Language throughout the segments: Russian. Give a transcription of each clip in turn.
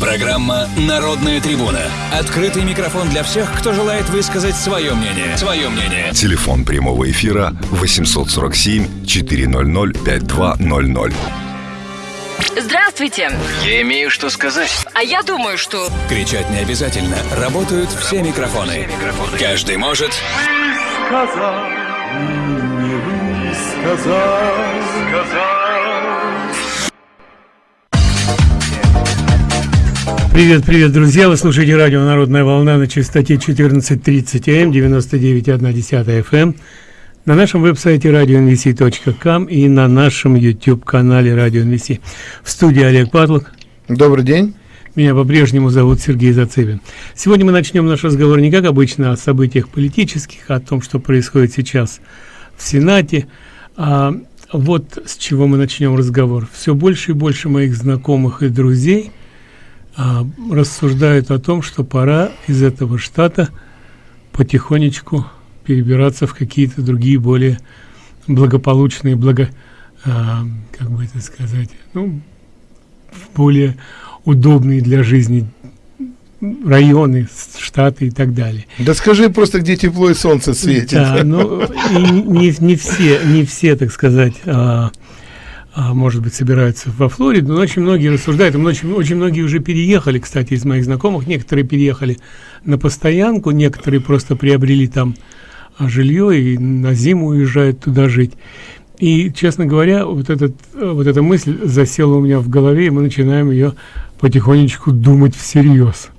Программа «Народная трибуна». Открытый микрофон для всех, кто желает высказать свое мнение. Свое мнение. Телефон прямого эфира 847 400 5200. Здравствуйте. Я имею что сказать. А я думаю, что... Кричать не обязательно. Работают все микрофоны. Каждый может... сказал, не высказал, Привет, привет, друзья! Вы слушаете радио «Народная волна» на частоте 14.30 М, 99.1 FM, на нашем веб-сайте radionvc.com и на нашем YouTube-канале Radio NVC. В студии Олег Патлок. Добрый день. Меня по-прежнему зовут Сергей Зацепин. Сегодня мы начнем наш разговор не как обычно о событиях политических, а о том, что происходит сейчас в Сенате. А вот с чего мы начнем разговор. Все больше и больше моих знакомых и друзей – а, рассуждают о том, что пора из этого штата потихонечку перебираться в какие-то другие более благополучные, благо, а, как бы это сказать, ну, более удобные для жизни районы, штаты и так далее. Да скажи просто, где тепло и солнце светит. Да, ну, и не, не все, не все, так сказать, а, а, может быть, собираются во Флориду, но очень многие рассуждают, очень, очень многие уже переехали, кстати, из моих знакомых, некоторые переехали на постоянку, некоторые просто приобрели там а, жилье и на зиму уезжают туда жить. И, честно говоря, вот, этот, вот эта мысль засела у меня в голове, и мы начинаем ее потихонечку думать всерьез.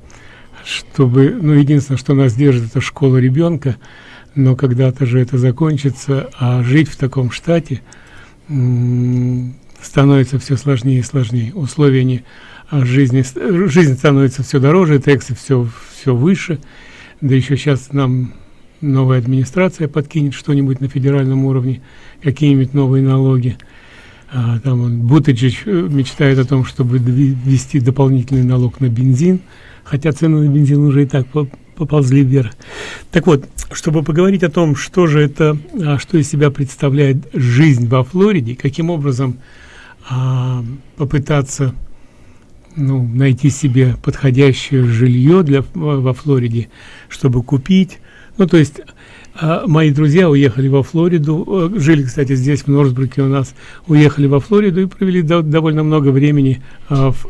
Чтобы, ну, единственное, что нас держит, это школа ребенка, но когда-то же это закончится, а жить в таком штате – становится все сложнее и сложнее. Условия не, а жизни, жизнь становится все дороже, тексты все, все выше. Да еще сейчас нам новая администрация подкинет что-нибудь на федеральном уровне, какие-нибудь новые налоги. А, там он, Бутыджич э, мечтает о том, чтобы ввести дополнительный налог на бензин, хотя цены на бензин уже и так поползли вверх. Так вот, чтобы поговорить о том, что же это, а, что из себя представляет жизнь во Флориде, каким образом а, попытаться ну, найти себе подходящее жилье для, во Флориде, чтобы купить. Ну, то есть мои друзья уехали во Флориду, э, жили, кстати, здесь, в Норсбруке у нас, уехали во Флориду и провели до, довольно много времени, а, в,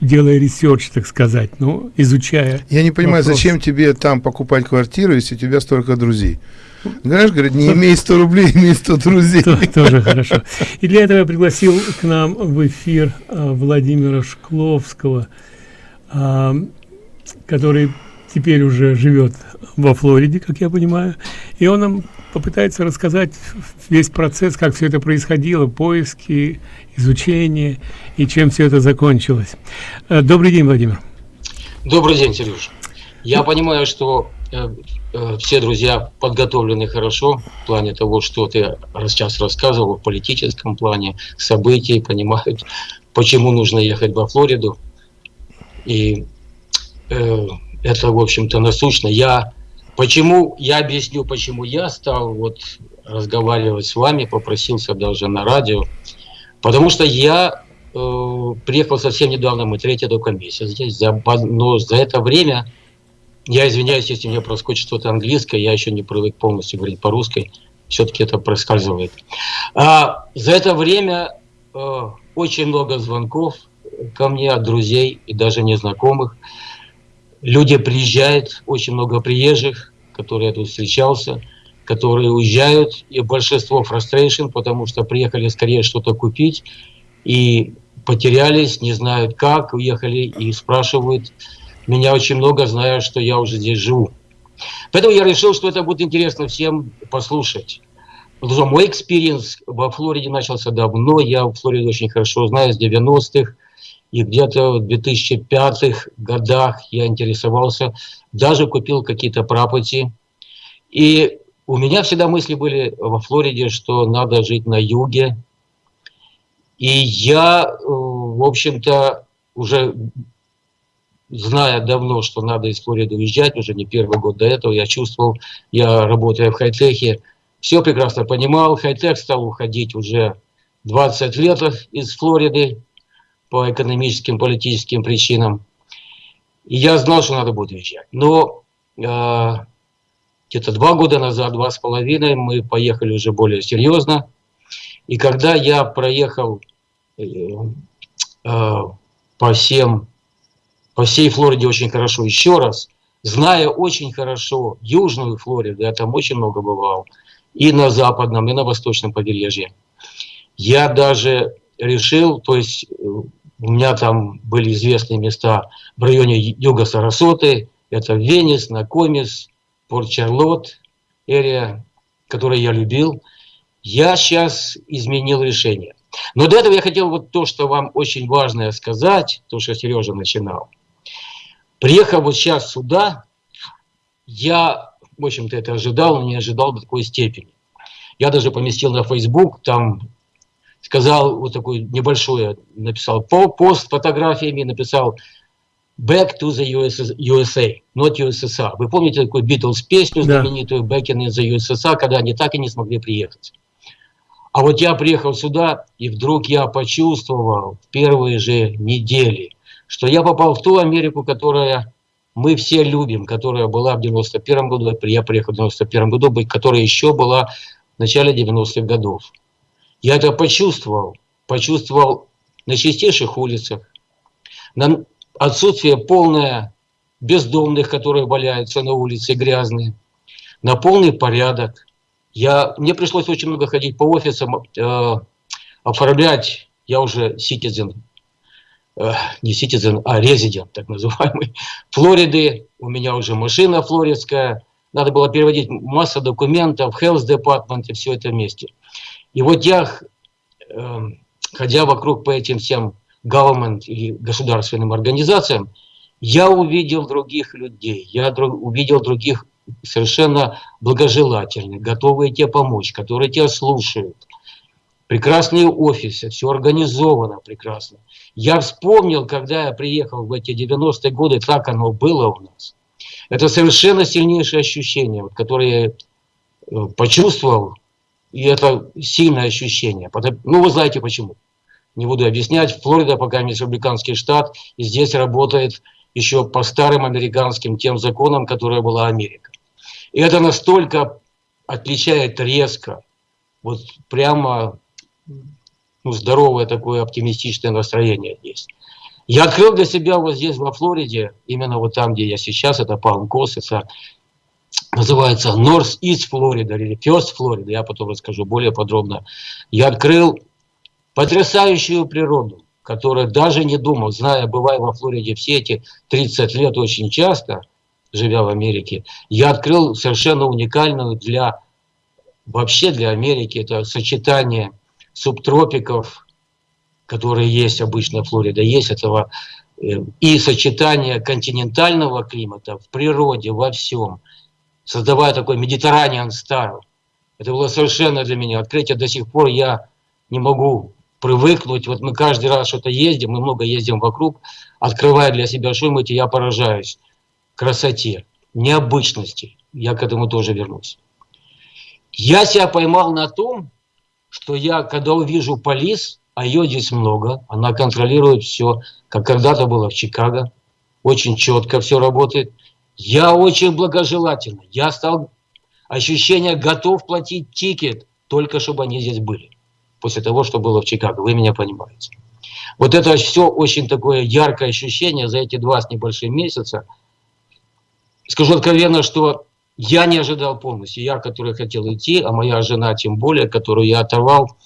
делая research, так сказать, ну, изучая. Я не понимаю, вопрос. зачем тебе там покупать квартиру, если у тебя столько друзей? Знаешь, говорит, не имей 100 рублей, имей 100 друзей. Тоже хорошо. И для этого я пригласил к нам в эфир а, Владимира Шкловского, а, который теперь уже живет во Флориде, как я понимаю, и он нам попытается рассказать весь процесс, как все это происходило, поиски, изучение и чем все это закончилось. Э, добрый день, Владимир. Добрый день, Сереж. Я понимаю, что э, э, все друзья подготовлены хорошо в плане того, что ты сейчас рассказывал в политическом плане событий, понимают, почему нужно ехать во Флориду. И э, это, в общем-то, насущно. Я почему, я объясню, почему я стал вот разговаривать с вами, попросился даже на радио, потому что я э, приехал совсем недавно, мы третья только месяц здесь, за, но за это время, я извиняюсь, если мне проскочит что-то английское, я еще не привык полностью говорить по-русски, все-таки это проскальзывает. А, за это время э, очень много звонков ко мне от друзей и даже незнакомых, люди приезжают, очень много приезжих, которые я тут встречался, которые уезжают, и большинство frustration, потому что приехали скорее что-то купить, и потерялись, не знают как, уехали и спрашивают меня очень много, зная, что я уже здесь живу. Поэтому я решил, что это будет интересно всем послушать. Потому что мой experience во Флориде начался давно, я в Флориде очень хорошо знаю, с 90-х, и где-то в 2005 годах я интересовался, даже купил какие-то property. И у меня всегда мысли были во Флориде, что надо жить на юге. И я, э, в общем-то, уже зная давно, что надо из Флориды уезжать, уже не первый год до этого, я чувствовал, я работая в хай-техе, все прекрасно понимал. Хай-тех стал уходить уже 20 лет из Флориды, по экономическим, политическим причинам. И я знал, что надо будет уезжать. Но э, где-то два года назад, два с половиной, мы поехали уже более серьезно. И когда я проехал э, э, по всем, по всей Флориде очень хорошо еще раз, зная очень хорошо Южную Флориду, я там очень много бывал, и на западном, и на восточном побережье, я даже решил, то есть э, у меня там были известные места в районе юга Сарасоты, это Венес, Накомис, Порт-Чарлот, эрия, которую я любил. Я сейчас изменил решение. Но до этого я хотел вот то, что вам очень важное сказать, то, что Сережа начинал. Приехав вот сейчас сюда, я, в общем-то, это ожидал, но не ожидал до такой степени. Я даже поместил на Facebook, там сказал вот такой небольшой, написал по пост с фотографиями, написал Back to the USA, not USSR. Вы помните такую Beatles песню знаменитую Back in the USSR, когда они так и не смогли приехать. А вот я приехал сюда, и вдруг я почувствовал в первые же недели, что я попал в ту Америку, которая мы все любим, которая была в 91 году, я приехал в 91 году, которая еще была в начале 90-х годов. Я это почувствовал, почувствовал на чистейших улицах, на отсутствие полное бездомных, которые валяются на улице грязные, на полный порядок. Я, мне пришлось очень много ходить по офисам, э, оформлять, я уже citizen, э, не citizen, а резидент, так называемый, Флориды, у меня уже машина флоридская, надо было переводить массу документов, health department и все это вместе. И вот я, э, ходя вокруг по этим всем government или государственным организациям, я увидел других людей, я увидел других совершенно благожелательных, готовые тебе помочь, которые тебя слушают. Прекрасные офисы, все организовано прекрасно. Я вспомнил, когда я приехал в эти 90-е годы, как оно было у нас. Это совершенно сильнейшее ощущение, которое я э, почувствовал, и это сильное ощущение. Ну, вы знаете почему не буду объяснять. Флорида пока не республиканский штат, и здесь работает еще по старым американским тем законам, которая была Америка. И это настолько отличает резко, вот прямо ну, здоровое такое оптимистичное настроение есть. Я открыл для себя вот здесь, во Флориде, именно вот там, где я сейчас, это Палм-Кос, это называется North East Флорида или First Флорида, я потом расскажу более подробно. Я открыл потрясающую природу, которая даже не думал, зная, бывая во Флориде все эти 30 лет очень часто, живя в Америке, я открыл совершенно уникальную для, вообще для Америки, это сочетание субтропиков, которые есть обычно в Флориде, есть этого, э, и сочетание континентального климата в природе, во всем, создавая такой медитерраниан стайл. Это было совершенно для меня открытие. До сих пор я не могу привыкнуть. Вот мы каждый раз что-то ездим, мы много ездим вокруг, открывая для себя что-нибудь, и я поражаюсь красоте, необычности. Я к этому тоже вернусь. Я себя поймал на том, что я, когда увижу полис, а ее здесь много, она контролирует все, как когда-то было в Чикаго, очень четко все работает. Я очень благожелательно. Я стал ощущение готов платить тикет, только чтобы они здесь были после того, что было в Чикаго. Вы меня понимаете. Вот это все очень такое яркое ощущение за эти два с небольшим месяца. Скажу откровенно, что я не ожидал полностью. Я, который хотел идти, а моя жена тем более, которую я оторвал,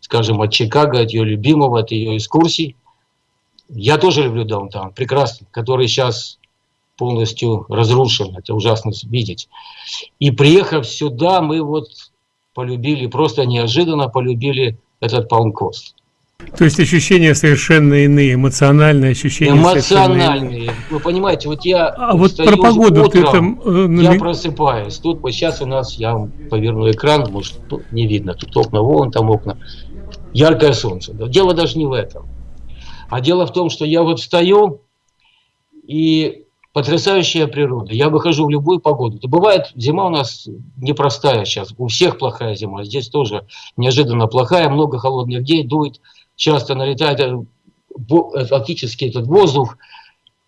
скажем, от Чикаго, от ее любимого, от ее экскурсий. Я тоже люблю даунтаун, прекрасно, который сейчас полностью разрушен. Это ужасно видеть. И приехав сюда, мы вот полюбили, просто неожиданно полюбили этот палмкост. То есть ощущения совершенно иные, эмоциональные ощущения. Эмоциональные. Вы понимаете, вот я. А вот про погоду утром, ты там. Э, я просыпаюсь. Тут вот сейчас у нас я поверну экран, может не видно. Тут окна, вон там окна. Яркое солнце. Дело даже не в этом. А дело в том, что я вот встаю и потрясающая природа. Я выхожу в любую погоду. Это бывает, зима у нас непростая сейчас. У всех плохая зима. Здесь тоже неожиданно плохая. Много холодных дней дует. Часто налетает э, э, фактически этот воздух.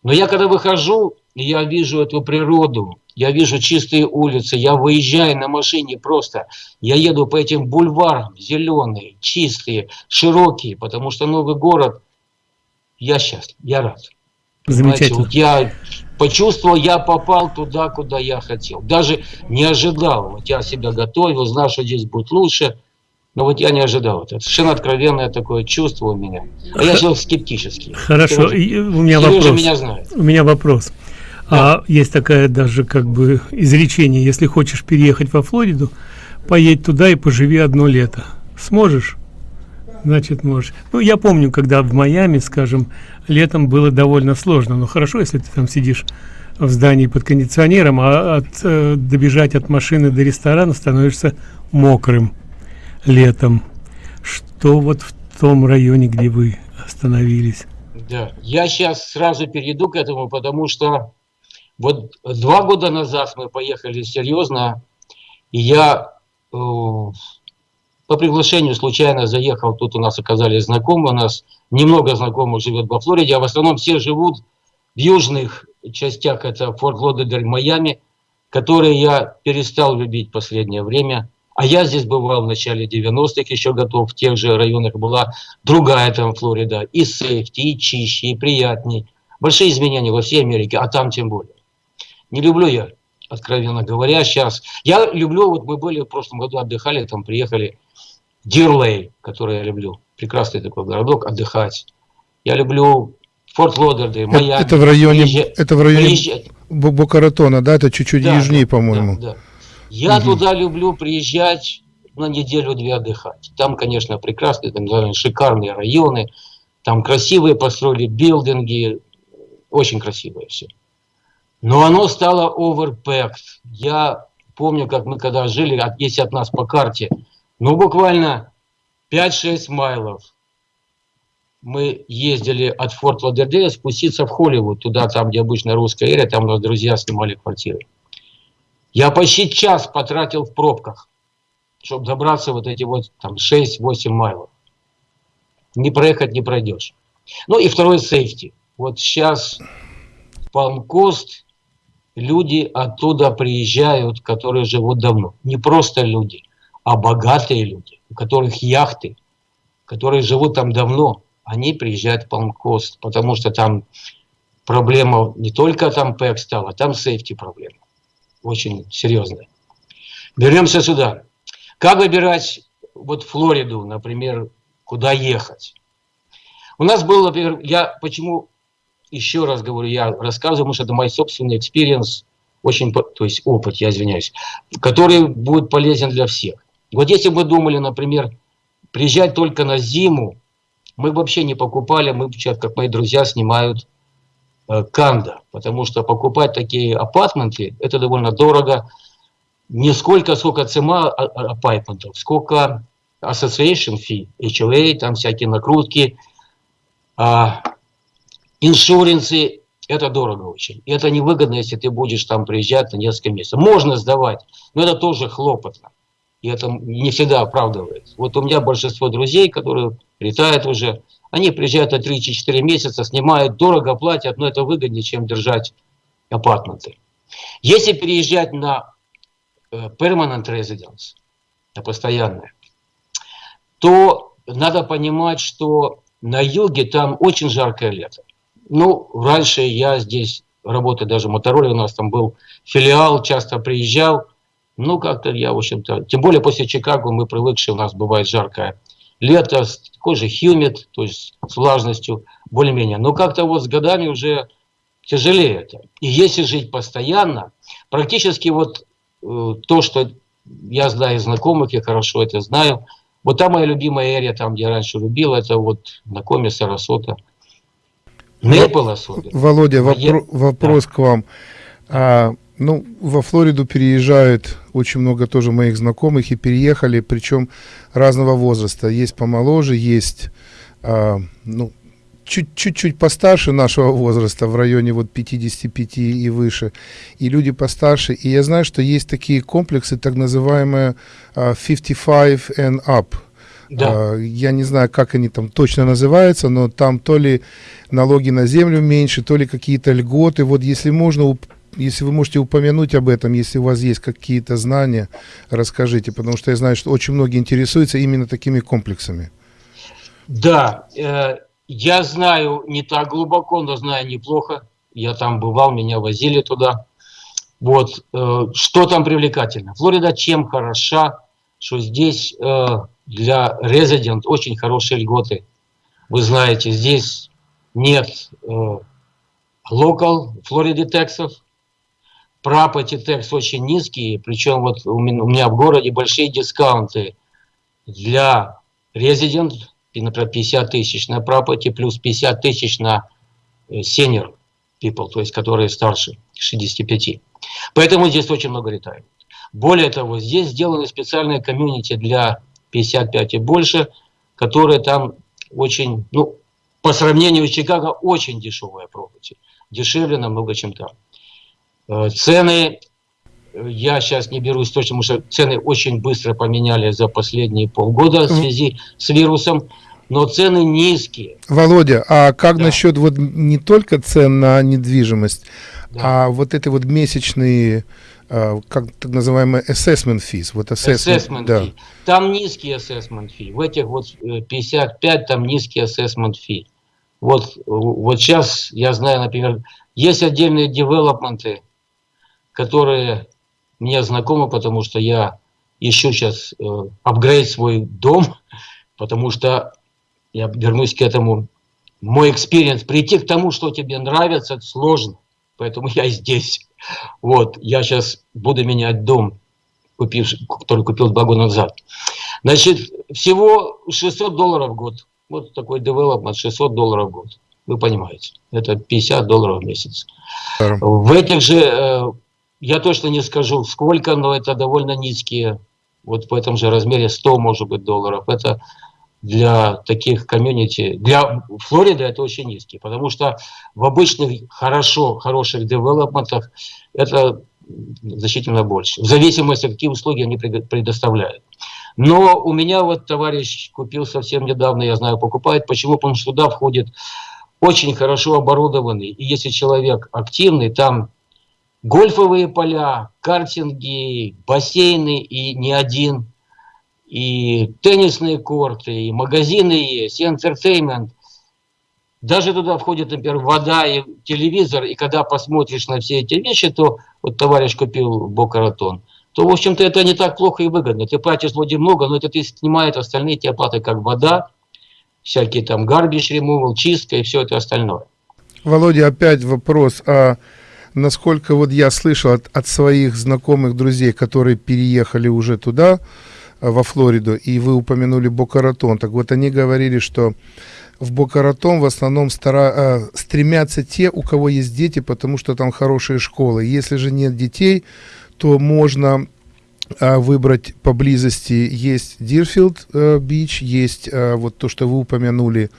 Но я когда выхожу, я вижу эту природу, я вижу чистые улицы, я выезжаю на машине просто, я еду по этим бульварам, зеленые, чистые, широкие, потому что новый город, я счастлив, я рад. Замечательно. вот я почувствовал, я попал туда, куда я хотел. Даже не ожидал. Вот я себя готовил, знал, что здесь будет лучше. Но вот я не ожидал. Это совершенно откровенное такое чувство у меня. А я человек скептический. Хорошо, Сережа- у меня Сережа вопрос. меня знает. У меня вопрос. А есть такая даже как бы изречение, если хочешь переехать во Флориду, поедь туда и поживи одно лето. Сможешь? Значит, можешь. Ну, я помню, когда в Майами, скажем, летом было довольно сложно. Но хорошо, если ты там сидишь в здании под кондиционером, а от, э, добежать от машины до ресторана становишься мокрым летом. Что вот в том районе, где вы остановились? Да. Я сейчас сразу перейду к этому, потому что вот два года назад мы поехали серьезно, и я э, по приглашению случайно заехал, тут у нас оказались знакомые, у нас немного знакомых живет во Флориде, а в основном все живут в южных частях, это Форт Лодердаль, Майами, которые я перестал любить в последнее время. А я здесь бывал в начале 90-х, еще готов, в тех же районах была другая там Флорида, и сейфти, и чище, и приятней. Большие изменения во всей Америке, а там тем более. Не люблю я, откровенно говоря, сейчас. Я люблю, вот мы были в прошлом году, отдыхали, там приехали Дирлей, который я люблю. Прекрасный такой городок, отдыхать. Я люблю Форт Лодердей, Майами. это в районе, Приезжать- это в районе приезжать. Бо- Бока-Ратона, да? Это чуть-чуть Да, южнее, по-моему. да, да. Я туда люблю приезжать на неделю-две отдыхать. Там, конечно, прекрасные, там шикарные районы, там красивые построили билдинги, очень красивое все. Но оно стало overpacked. Я помню, как мы когда жили, если от нас по карте, ну буквально 5-6 майлов мы ездили от Форт Лодердея спуститься в Холливуд, туда, там, где обычно русская эрия, там у нас друзья снимали квартиры. Я почти час потратил в пробках, чтобы добраться вот эти вот там 6-8 майлов. Не проехать не пройдешь. Ну и второй сейфти. Вот сейчас Палмкост, люди оттуда приезжают, которые живут давно. Не просто люди, а богатые люди, у которых яхты, которые живут там давно. Они приезжают в Палмкост, потому что там проблема не только там ПЭК стала, там сейфти проблема очень серьезная. Вернемся сюда. Как выбирать вот Флориду, например, куда ехать? У нас был, например, я почему еще раз говорю, я рассказываю, потому что это мой собственный experience, очень, то есть опыт, я извиняюсь, который будет полезен для всех. Вот если бы думали, например, приезжать только на зиму, мы вообще не покупали, мы сейчас, как мои друзья, снимают э, condo, потому что покупать такие apartment ы, это довольно дорого. Не сколько, сколько цена а- а- апартментов, сколько association fee, HOA, там всякие накрутки, а, иншуренсы, это дорого очень. И это невыгодно, если ты будешь там приезжать на несколько месяцев. Можно сдавать, но это тоже хлопотно. И это не всегда оправдывается. Вот у меня большинство друзей, которые летают уже, они приезжают на 3-4 месяца, снимают, дорого платят, но это выгоднее, чем держать апартменты. Если переезжать на э, permanent residence, на постоянное, то надо понимать, что на юге там очень жаркое лето. Ну, раньше я здесь работаю даже в у нас там был филиал, часто приезжал. Ну, как-то я, в общем-то, тем более после Чикаго мы привыкшие, у нас бывает жаркое лето, такой же хьюмид, то есть с влажностью более-менее. Но как-то вот с годами уже тяжелее это. И если жить постоянно, практически вот э, то, что я знаю из знакомых, я хорошо это знаю, вот там моя любимая эрия, там, где я раньше любил, это вот на Коме, Сарасота. Мейпл особенно. Володя, А я- вопро- вопрос к вам. А, ну, во Флориду переезжают очень много тоже моих знакомых и переехали, причем разного возраста. Есть помоложе, есть а, ну, чуть- чуть-чуть постарше нашего возраста, в районе вот 55 и выше, и люди постарше. И я знаю, что есть такие комплексы, так называемые а, 55 and up. Да. А, я не знаю, как они там точно называются, но там то ли налоги на землю меньше, то ли какие-то льготы. Вот если можно, если вы можете упомянуть об этом, если у вас есть какие-то знания, расскажите, потому что я знаю, что очень многие интересуются именно такими комплексами. Да, э, я знаю не так глубоко, но знаю неплохо. Я там бывал, меня возили туда. Вот, э, что там привлекательно? Флорида чем хороша, что здесь э, для резидент очень хорошие льготы. Вы знаете, здесь нет локал Флориды тексов, property текс очень низкие, причем вот у меня в городе большие дискаунты для резидент, например, 50 тысяч на property плюс 50 тысяч на э, senior people, то есть которые старше 65. Поэтому здесь очень много летают. Более того, здесь сделаны специальные комьюнити для 55 и больше, которые там очень, ну, по сравнению с Чикаго, очень дешевая property. Дешевле намного, чем там. Э, цены, я сейчас не берусь точно, потому что цены очень быстро поменяли за последние полгода в связи с вирусом, но цены низкие. Володя, а как да. насчет вот не только цен на недвижимость, да. а вот эти вот месячные э, как так называемые assessment fees. Вот assessment, assessment да. fee. Там низкий assessment fee. В этих вот 55 э, там низкий assessment fee. Вот, вот сейчас я знаю, например, есть отдельные development ы, которые мне знакомы, потому что я ищу сейчас э, апгрейд свой дом, потому что я вернусь к этому. Мой experience, прийти к тому, что тебе нравится, это сложно. Поэтому я здесь. Вот, я сейчас буду менять дом, купив, который купил два года назад. Значит, всего 600 долларов в год. Вот такой девелопмент, 600 долларов в год. Вы понимаете, это 50 долларов в месяц. В этих же э, я точно не скажу, сколько, но это довольно низкие, вот в этом же размере 100, может быть, долларов. Это для таких комьюнити, для Флориды это очень низкий, потому что в обычных хорошо, хороших девелопментах это значительно больше, в зависимости, какие услуги они предоставляют. Но у меня вот товарищ купил совсем недавно, я знаю, покупает. Почему? Потому что туда входит очень хорошо оборудованный. И если человек активный, там гольфовые поля, картинги, бассейны и не один, и теннисные корты, и магазины есть, и entertainment. Даже туда входит, например, вода и телевизор, и когда посмотришь на все эти вещи, то вот товарищ купил Бокаратон, то, в общем-то, это не так плохо и выгодно. Ты платишь вроде много, но это ты снимает остальные те оплаты, как вода, всякие там garbage removal, чистка и все это остальное. Володя, опять вопрос. А насколько вот я слышал от, от своих знакомых друзей, которые переехали уже туда, э, во Флориду, и вы упомянули Бокаратон, так вот они говорили, что в Бокаратон в основном стара, э, стремятся те, у кого есть дети, потому что там хорошие школы. Если же нет детей, то можно выбрать поблизости есть Дирфилд э, Бич, есть э, вот то, что вы упомянули,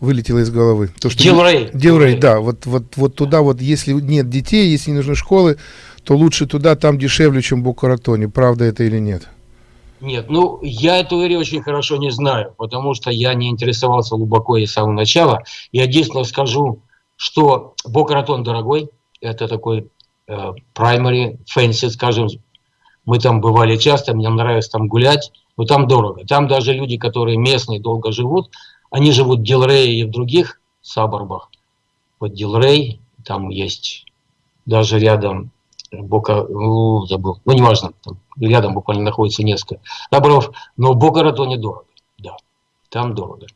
вылетело из головы. То, что Дилрей. Дилрей, да, вот, вот, вот туда вот, если нет детей, если не нужны школы, то лучше туда, там дешевле, чем в Букаратоне. Правда это или нет? Нет, ну, я эту эрию очень хорошо не знаю, потому что я не интересовался глубоко и с самого начала. Я единственное скажу, что Бокаратон дорогой, это такой э, primary fancy, скажем, мы там бывали часто, мне нравится там гулять, но там дорого. Там даже люди, которые местные, долго живут, они живут в Дилрее и в других саборбах. Вот Дилрей, там есть даже рядом Бока, ну, забыл, ну, неважно, там рядом буквально находится несколько саборов, но Бока Ратоне дорого, да, там дорого.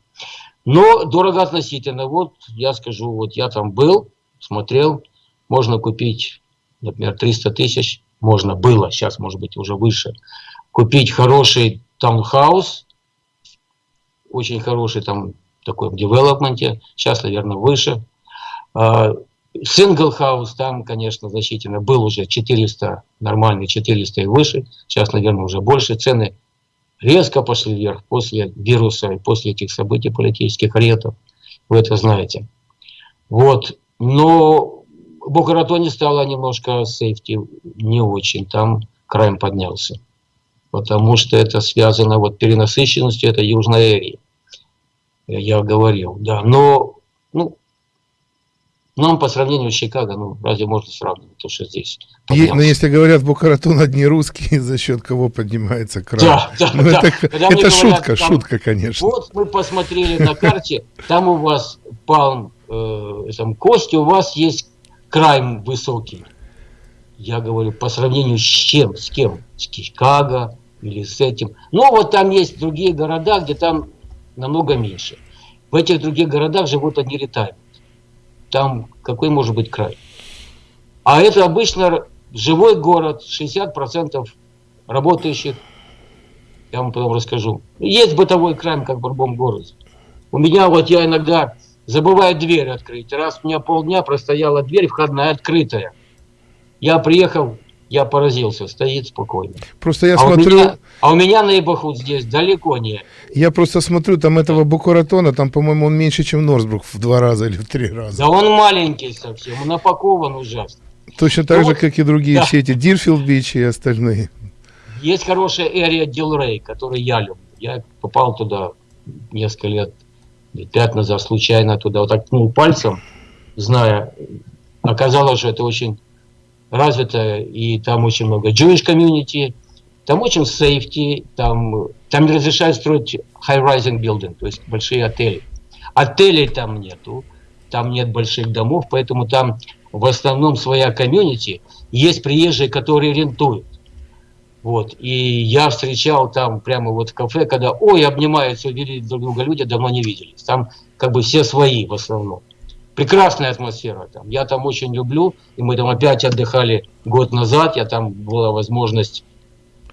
Но дорого относительно, вот я скажу, вот я там был, смотрел, можно купить, например, 300 тысяч можно было, сейчас может быть уже выше, купить хороший таунхаус, очень хороший там такой в development е, сейчас, наверное, выше. Single house там, конечно, значительно был уже 400, нормальный 400 и выше, сейчас, наверное, уже больше. Цены резко пошли вверх после вируса и после этих событий политических ретов. Вы это знаете. Вот. Но Бухаратоне стало немножко сейфти не очень, там крайм поднялся. потому что это связано вот перенасыщенностью этой южной эрии. Я говорил, да. Но, ну, нам по сравнению с Чикаго, ну, разве можно сравнивать то, что здесь? Е- но если говорят, Бухаратон одни русские, за счет кого поднимается край? Да, да, Ну, да. это, Когда это говорят, шутка, там- шутка, конечно. Вот мы посмотрели на карте, там у вас палм, э, там кости, у вас есть край высокий. Я говорю, по сравнению с чем? С кем? С Чикаго или с этим? Ну, вот там есть другие города, где там намного меньше. В этих других городах живут одни ретайрменты. Там какой может быть край? А это обычно живой город, 60% работающих я вам потом расскажу. Есть бытовой крайм, как в любом городе. У меня вот я иногда забываю дверь открыть. Раз у меня полдня простояла дверь входная открытая. Я приехал, я поразился, стоит спокойно. Просто я а, у смотрю, меня, а у меня Нейбахуд здесь далеко не. я просто смотрю, там этого Букуратона, там, по-моему, он меньше, чем Норсбрук в два раза или в три раза. Да он маленький совсем, он напакован ужасно. Точно так Ну же, вот, как и другие да. все эти Дирфилд Бич и остальные. Есть хорошая Эрия Дилрей, который я люблю. Я попал туда несколько лет, лет пять назад случайно туда, вот так ткнул пальцем, зная, оказалось, что это очень развито, и там очень много Jewish community, там очень safety, там, там не разрешают строить high-rising building, то есть большие отели. Отелей там нету, там нет больших домов, поэтому там в основном своя комьюнити, есть приезжие, которые рентуют. Вот. И я встречал там прямо вот в кафе, когда, ой, обнимаются, увидели друг друга люди, давно не виделись. Там как бы все свои в основном. Прекрасная атмосфера там. Я там очень люблю. И мы там опять отдыхали год назад. Я там была возможность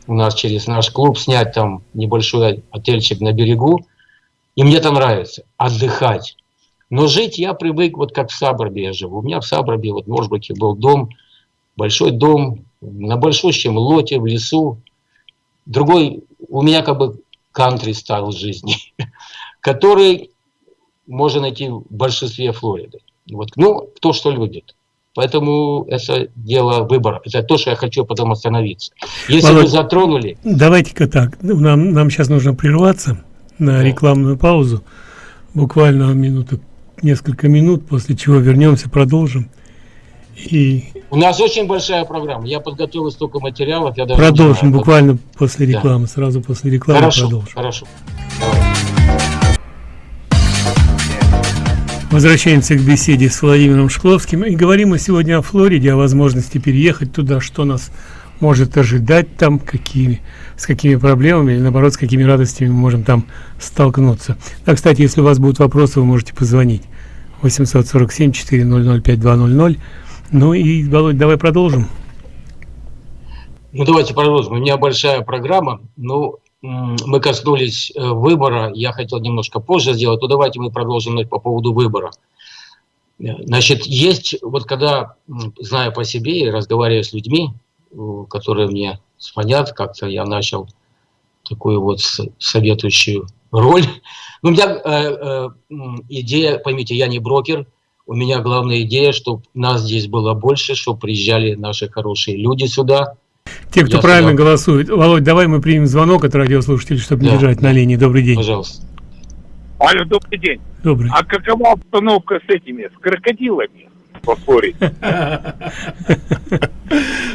у нас через наш клуб снять там небольшой отельчик на берегу. И мне там нравится отдыхать. Но жить я привык, вот как в Сабробе я живу. У меня в Сабробе, вот в Моржбаке был дом, большой дом, на большущем лоте в лесу. Другой, у меня как бы кантри стайл жизни, который можно найти в большинстве Флориды. Вот. Ну, кто что любит. Поэтому это дело выбора. Это то, что я хочу потом остановиться. Если Володь, вы затронули, Давайте-ка так. Нам, нам сейчас нужно прерваться на рекламную паузу. Буквально минуту, несколько минут, после чего вернемся, продолжим. И у нас очень большая программа. Я подготовил столько материалов. Я даже продолжим буквально после Да. рекламы. Сразу после рекламы Хорошо, продолжим. хорошо. Возвращаемся к беседе с Владимиром Шкловским. И говорим мы сегодня о Флориде, о возможности переехать туда, что нас может ожидать там, какими, с какими проблемами или наоборот, с какими радостями мы можем там столкнуться. А, кстати, если у вас будут вопросы, вы можете позвонить 847 400 5200. Ну и, Володь, давай продолжим. Ну, давайте продолжим. У меня большая программа. Ну, мы коснулись э, выбора. Я хотел немножко позже сделать. Но давайте мы продолжим по поводу выбора. Э, Значит, есть, вот когда, знаю по себе и разговариваю с людьми, которые мне звонят, как-то я начал такую вот советующую роль. Ну, у меня э, э, идея, поймите, я не брокер, у меня главная идея, чтобы нас здесь было больше, чтобы приезжали наши хорошие люди сюда, Те, кто Я правильно сюда. голосует. Володь, давай мы примем звонок от радиослушателей, чтобы не Да. держать на линии. Добрый день. пожалуйста. Алло, добрый день. Добрый. А какова обстановка с этими, с крокодилами Флориде?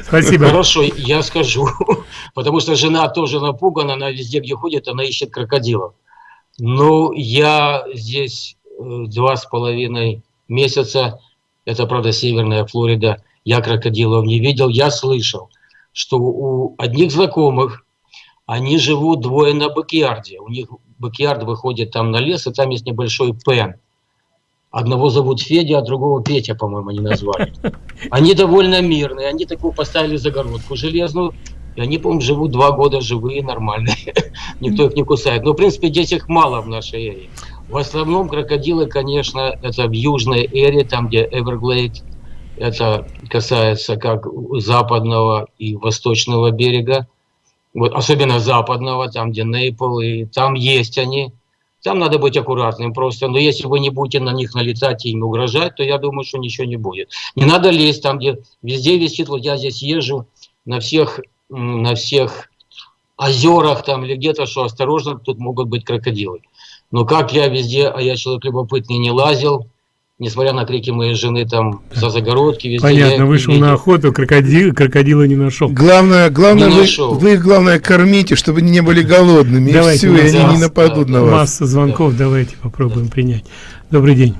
Спасибо. Хорошо, я скажу. Потому что жена тоже напугана, она везде, где ходит, она ищет крокодилов. Ну, я здесь э, два с половиной месяца, это, правда, Северная Флорида, я крокодилов не видел, я слышал, что у одних знакомых они живут двое на backyard е. У них backyard выходит там на лес, и там есть небольшой pond. Одного зовут Федя, а другого Петя, по-моему, они назвали. Они довольно мирные, они такую поставили загородку железную, и они, по-моему, живут два года живые, нормальные. Никто их не кусает. Но, в принципе, здесь их мало в нашей эре. В основном крокодилы, конечно, это в южной эре, там, где Эверглейд. Это касается как западного и восточного берега. Вот, особенно западного, там, где Нейпл, и там есть они. Там надо быть аккуратным просто. Но если вы не будете на них налетать и им угрожать, то я думаю, что ничего не будет. Не надо лезть там, где везде висит. Вот я здесь езжу на всех, на всех озерах там или где-то, что осторожно, тут могут быть крокодилы. Но как я везде, а я человек любопытный, не лазил, несмотря на крики моей жены там за загородки, везде. Понятно, вышел видел. на охоту, крокодил, крокодила не нашел. Главное, главное Не вы, нашел. вы их главное кормите, чтобы они не были голодными. Давайте, и все, и они не масса- нападут на вас. Масса звонков, давайте попробуем принять. Добрый день.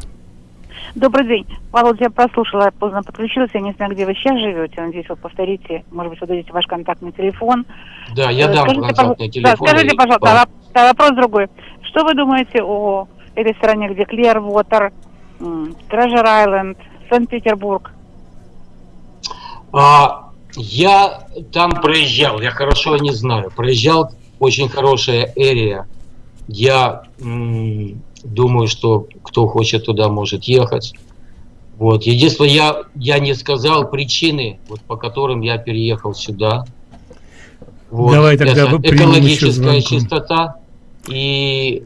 Добрый день. Володя, я прослушала, я поздно подключилась. Я не знаю, где вы сейчас живете. Надеюсь, вы повторите. Может быть, вы дадите ваш контактный телефон. Да, я Э, дам скажите, контактный телефон. Да, скажите, пожалуйста, да, вопрос другой. Что вы думаете о этой стране, где Клервотер, Treasure Island, Санкт-Петербург? А, я там проезжал, я хорошо не знаю. Проезжал, очень хорошая эрия. Я думаю, что кто хочет туда, может ехать. Вот. Единственное, я, я не сказал причины, вот, по которым я переехал сюда. Вот. Давай тогда Это экологическая чистота и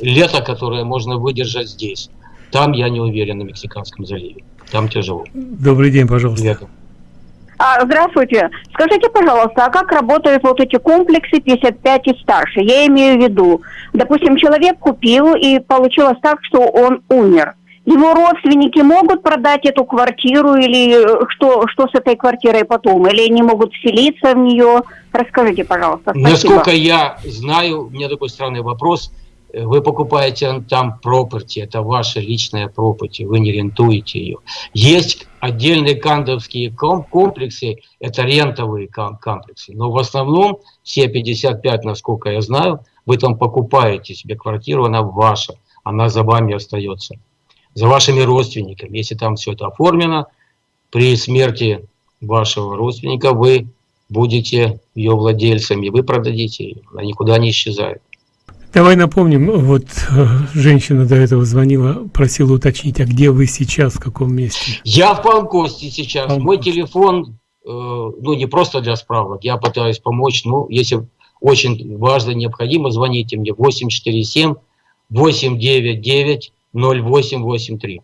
лето, которое можно выдержать здесь. Там я не уверен на Мексиканском заливе. Там тяжело. Добрый день, пожалуйста. Летом. А, здравствуйте. Скажите, пожалуйста, а как работают вот эти комплексы 55 и старше? Я имею в виду, допустим, человек купил и получилось так, что он умер. Его родственники могут продать эту квартиру или э, что, что с этой квартирой потом? Или они могут вселиться в нее? Расскажите, пожалуйста. Спасибо. Насколько я знаю, у меня такой странный вопрос. Э, Вы покупаете там property, это ваша личная property, вы не рентуете ее. Есть отдельные кандовские ком- комплексы, это рентовые ком- комплексы, но в основном все 55, насколько я знаю, вы там покупаете себе квартиру, она ваша, она за вами остается, за вашими родственниками. Если там все это оформлено, при смерти вашего родственника вы будете ее владельцами, вы продадите ее, она никуда не исчезает. Давай напомним, вот э, женщина до этого звонила, просила уточнить, а где вы сейчас, в каком месте? Я в Панкосте сейчас, Панкосте. мой телефон, э, ну не просто для справок, я пытаюсь помочь, ну если очень важно, необходимо, звоните мне 847 899 0883.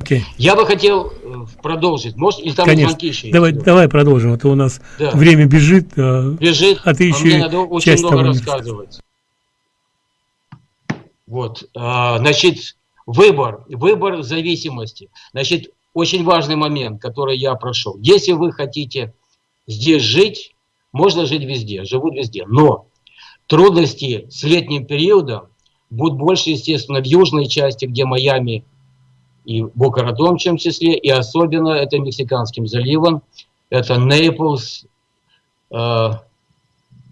Окей. Я бы хотел э, продолжить, может, или там Конечно. звонки еще Давай, есть? давай продолжим, а то у нас Да. время бежит. а, бежит, А ты еще мне и надо очень много рассказывать. Вот, а, значит, выбор, выбор зависимости. Значит, очень важный момент, который я прошел. Если вы хотите здесь жить, можно жить везде, живут везде, но трудности с летним периодом будут больше, естественно, в южной части, где Майами и Бока-Ратом, в том числе, и особенно это Мексиканским заливом, это Нейплс, э,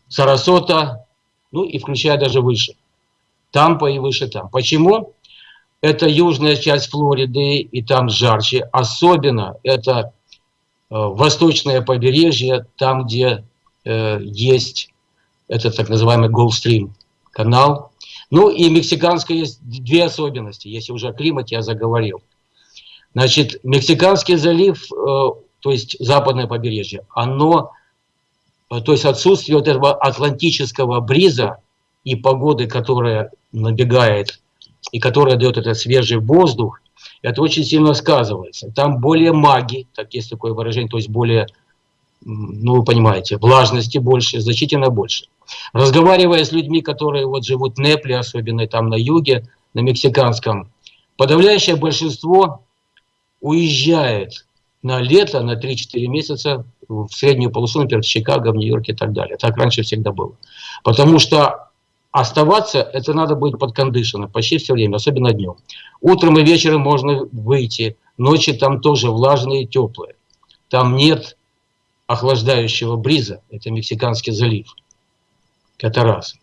Сарасота, ну и включая даже выше. Тампа и выше там. Почему? Это южная часть Флориды, и там жарче. Особенно это э, восточное побережье, там, где э, есть этот так называемый Голдстрим канал. Ну и мексиканская есть две особенности, если уже о климате я заговорил. Значит, Мексиканский залив, э, то есть западное побережье, оно э, то есть отсутствие вот этого атлантического бриза и погоды, которая набегает и которая дает этот свежий воздух, это очень сильно сказывается. Там более маги, так есть такое выражение, то есть более, ну вы понимаете, влажности больше, значительно больше. Разговаривая с людьми, которые вот живут в Непле, особенно там на юге, на мексиканском, подавляющее большинство уезжает на лето, на 3-4 месяца в среднюю полосу, например, в Чикаго, в Нью-Йорке и так далее. Так раньше всегда было. Потому что оставаться, это надо быть под кондишеном почти все время, особенно днем. Утром и вечером можно выйти, ночи там тоже влажные и теплые. Там нет охлаждающего бриза, это Мексиканский залив. Это раз.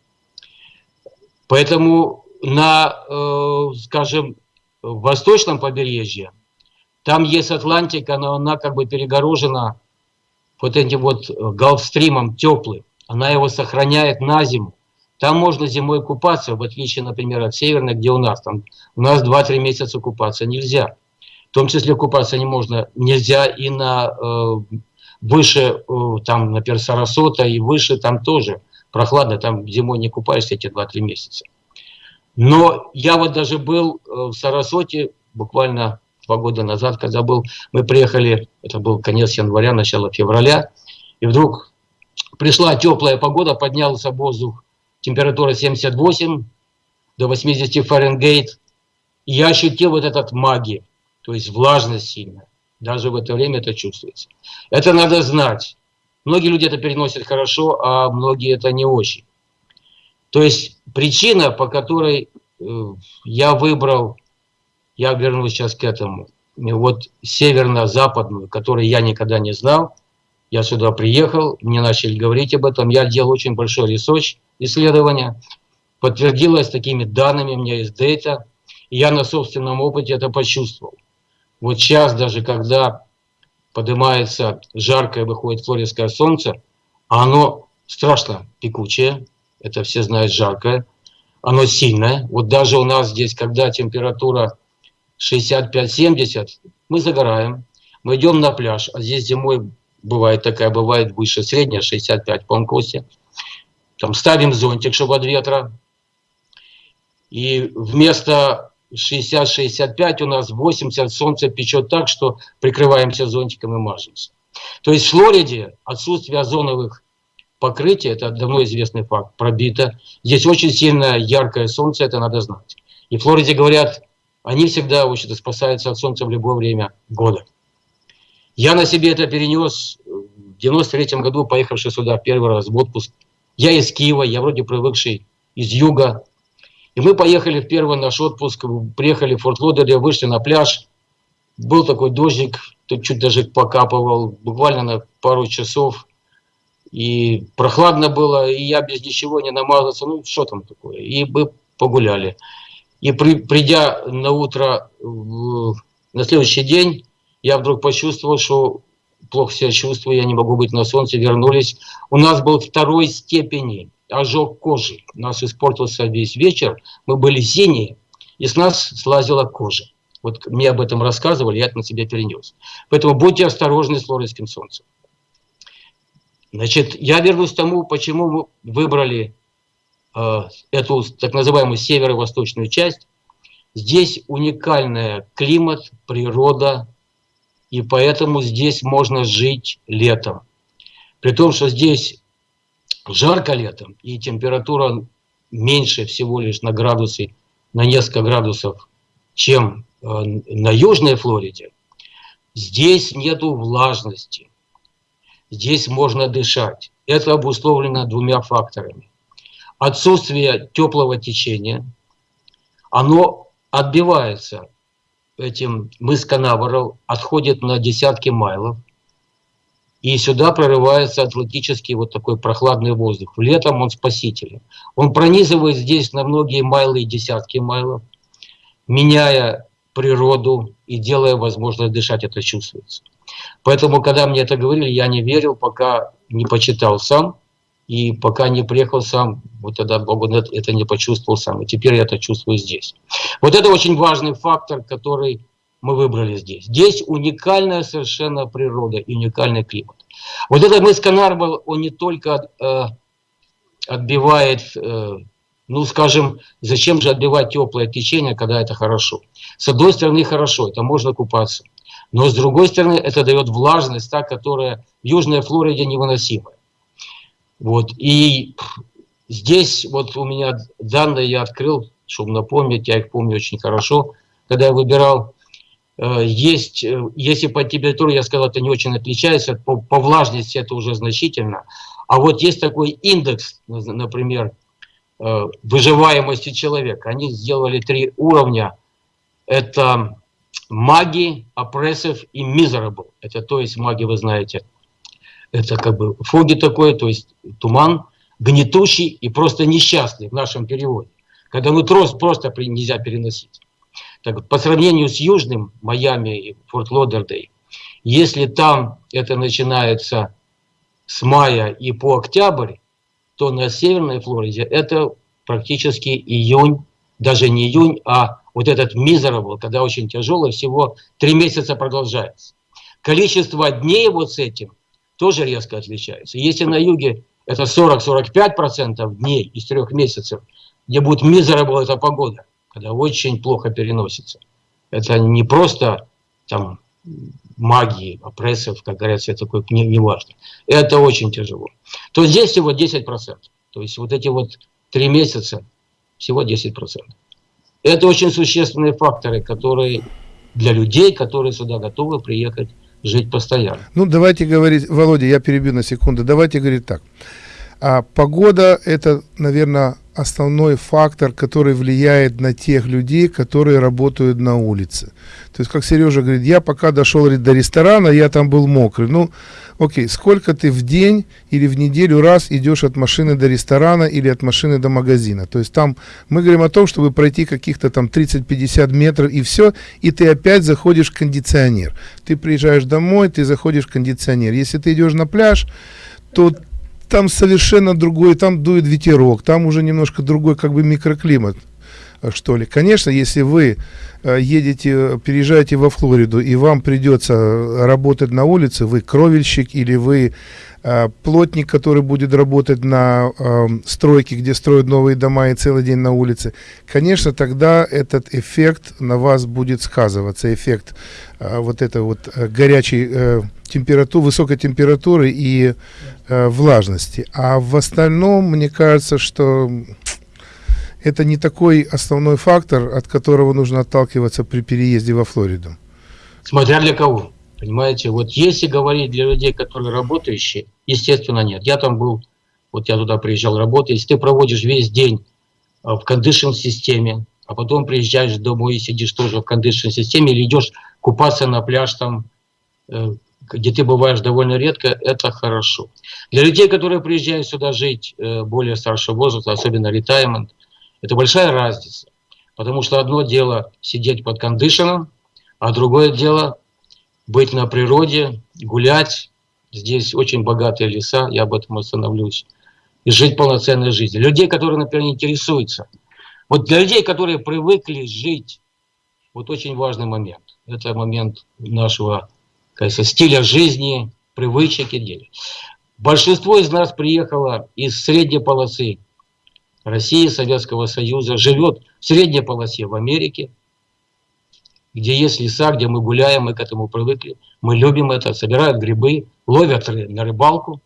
Поэтому на, э, скажем, восточном побережье там есть Атлантика, но она как бы перегорожена вот этим вот э, галфстримом теплым. Она его сохраняет на зиму. Там можно зимой купаться, в отличие, например, от северной, где у нас. Там у нас 2-3 месяца купаться нельзя. В том числе купаться не можно, нельзя и на э, выше, э, там, например, Сарасота и выше там тоже прохладно, там зимой не купаешься эти 2-3 месяца. Но я вот даже был э, в Сарасоте буквально два года назад, когда был, мы приехали, это был конец января, начало февраля, И вдруг пришла теплая погода, поднялся воздух, температура 78 до 80 Фаренгейт. И я ощутил вот этот магии, то есть влажность сильная. Даже в это время это чувствуется. Это надо знать. Многие люди это переносят хорошо, а многие это не очень. То есть причина, по которой э, я выбрал, я вернусь сейчас к этому, вот северно-западную, которую я никогда не знал, я сюда приехал, мне начали говорить об этом, я делал очень большой research, исследование, подтвердилось такими данными, у меня есть data, я на собственном опыте это почувствовал. Вот сейчас даже, когда поднимается жаркое, выходит флоридское солнце, а оно страшно пекучее, это все знают жаркое, оно сильное. Вот даже у нас здесь, когда температура 65-70, мы загораем, мы идем на пляж, а здесь зимой бывает такая, бывает выше средняя, 65 по Анкосе. Там ставим зонтик, чтобы от ветра. И вместо 60-65 у нас 80 солнце печет так, что прикрываемся зонтиком и мажемся. То есть в Флориде отсутствие озоновых покрытий, это давно известный факт, пробито. Здесь очень сильное яркое солнце, это надо знать. И в Флориде говорят, они всегда в общем спасаются от солнца в любое время года. Я на себе это перенес в 93 году, поехавший сюда первый раз в отпуск. Я из Киева, я вроде привыкший из юга, и мы поехали в первый наш отпуск, приехали в Форт Лодере, вышли на пляж. Был такой дождик, тут чуть даже покапывал, буквально на пару часов. И прохладно было, и я без ничего не намазался. Ну, что там такое? И мы погуляли. И при, придя на утро, в, на следующий день, я вдруг почувствовал, что плохо себя чувствую, я не могу быть на солнце, вернулись. У нас был второй степени ожог кожи. У нас испортился весь вечер, мы были синие, и с нас слазила кожа. Вот мне об этом рассказывали, я это на себя перенес. Поэтому будьте осторожны с флоридским солнцем. Значит, я вернусь к тому, почему мы выбрали э, эту так называемую северо-восточную часть. Здесь уникальный климат, природа, и поэтому здесь можно жить летом. При том, что здесь жарко летом, и температура меньше всего лишь на градусы, на несколько градусов, чем э, на Южной Флориде, здесь нету влажности, здесь можно дышать. Это обусловлено двумя факторами. Отсутствие теплого течения, оно отбивается этим мыс Канаверал, отходит на десятки майлов, и сюда прорывается атлантический вот такой прохладный воздух. Летом он спасителен. Он пронизывает здесь на многие майлы и десятки майлов, меняя природу и делая возможность дышать, это чувствуется. Поэтому, когда мне это говорили, я не верил, пока не почитал сам, и пока не приехал сам, вот тогда Богу это не почувствовал сам. И теперь я это чувствую здесь. Вот это очень важный фактор, который мы выбрали здесь. Здесь уникальная совершенно природа и уникальный климат. Вот этот мыс Канарбал, он не только э, отбивает, э, ну скажем, зачем же отбивать теплое течение, когда это хорошо. С одной стороны хорошо, это можно купаться. Но с другой стороны это дает влажность, та, которая в Южной Флориде невыносимая. Вот. И здесь вот у меня данные я открыл, чтобы напомнить, я их помню очень хорошо, когда я выбирал есть, э, если по температуре, я сказал, это не очень отличается, по, по влажности это уже значительно. А вот есть такой индекс, например, э, выживаемости человека. Они сделали три уровня. Это маги, опрессив и miserable. Это то есть маги, вы знаете, это как бы фоги такой, то есть туман, гнетущий и просто несчастный в нашем переводе. Когда мы трос просто нельзя переносить. Так, по сравнению с южным Майами и Форт Лодердей, если там это начинается с мая и по октябрь, то на Северной Флориде это практически июнь, даже не июнь, а вот этот miserable, когда очень тяжело, всего три месяца продолжается. Количество дней вот с этим тоже резко отличается. Если на юге это 40-45% дней из трех месяцев, где будет miserable эта погода, когда очень плохо переносится. Это не просто там магии, опрессов, как говорят, это такое не, не важно. Это очень тяжело. То здесь всего 10%. То есть вот эти вот три месяца всего 10%. Это очень существенные факторы, которые для людей, которые сюда готовы приехать жить постоянно. Ну, давайте говорить, Володя, я перебью на секунду, давайте говорить так. А погода это, наверное, основной фактор, который влияет на тех людей, которые работают на улице. То есть, как Сережа говорит, я пока дошел до ресторана, я там был мокрый. Ну, окей, сколько ты в день или в неделю раз идешь от машины до ресторана или от машины до магазина? То есть, там мы говорим о том, чтобы пройти каких-то там 30-50 метров и все, и ты опять заходишь в кондиционер. Ты приезжаешь домой, ты заходишь в кондиционер. Если ты идешь на пляж, то там совершенно другой, там дует ветерок, там уже немножко другой как бы микроклимат, что ли. Конечно, если вы э, едете, переезжаете во Флориду, и вам придется работать на улице, вы кровельщик или вы э, плотник, который будет работать на э, стройке, где строят новые дома и целый день на улице, конечно, тогда этот эффект на вас будет сказываться, эффект э, вот этой вот э, горячей э, температуры, высокой температуры и э, влажности. А в остальном, мне кажется, что это не такой основной фактор, от которого нужно отталкиваться при переезде во Флориду. Смотря для кого. Понимаете, вот если говорить для людей, которые работающие, естественно, нет. Я там был, вот я туда приезжал работать. Если ты проводишь весь день э, в кондишн-системе, а потом приезжаешь домой и сидишь тоже в кондишн-системе или идешь купаться на пляж там, э, где ты бываешь довольно редко, это хорошо. Для людей, которые приезжают сюда жить э, более старшего возраста, особенно ретаймент, это большая разница. Потому что одно дело сидеть под кондишеном, а другое дело быть на природе, гулять. Здесь очень богатые леса, я об этом остановлюсь. И жить полноценной жизнью. Людей, которые, например, интересуются. Вот для людей, которые привыкли жить, вот очень важный момент. Это момент нашего кажется, стиля жизни, привычек и дел. Большинство из нас приехало из средней полосы России, Советского Союза, живет в средней полосе в Америке, где есть леса, где мы гуляем, мы к этому привыкли. Мы любим это, собирают грибы, ловят на рыбалку.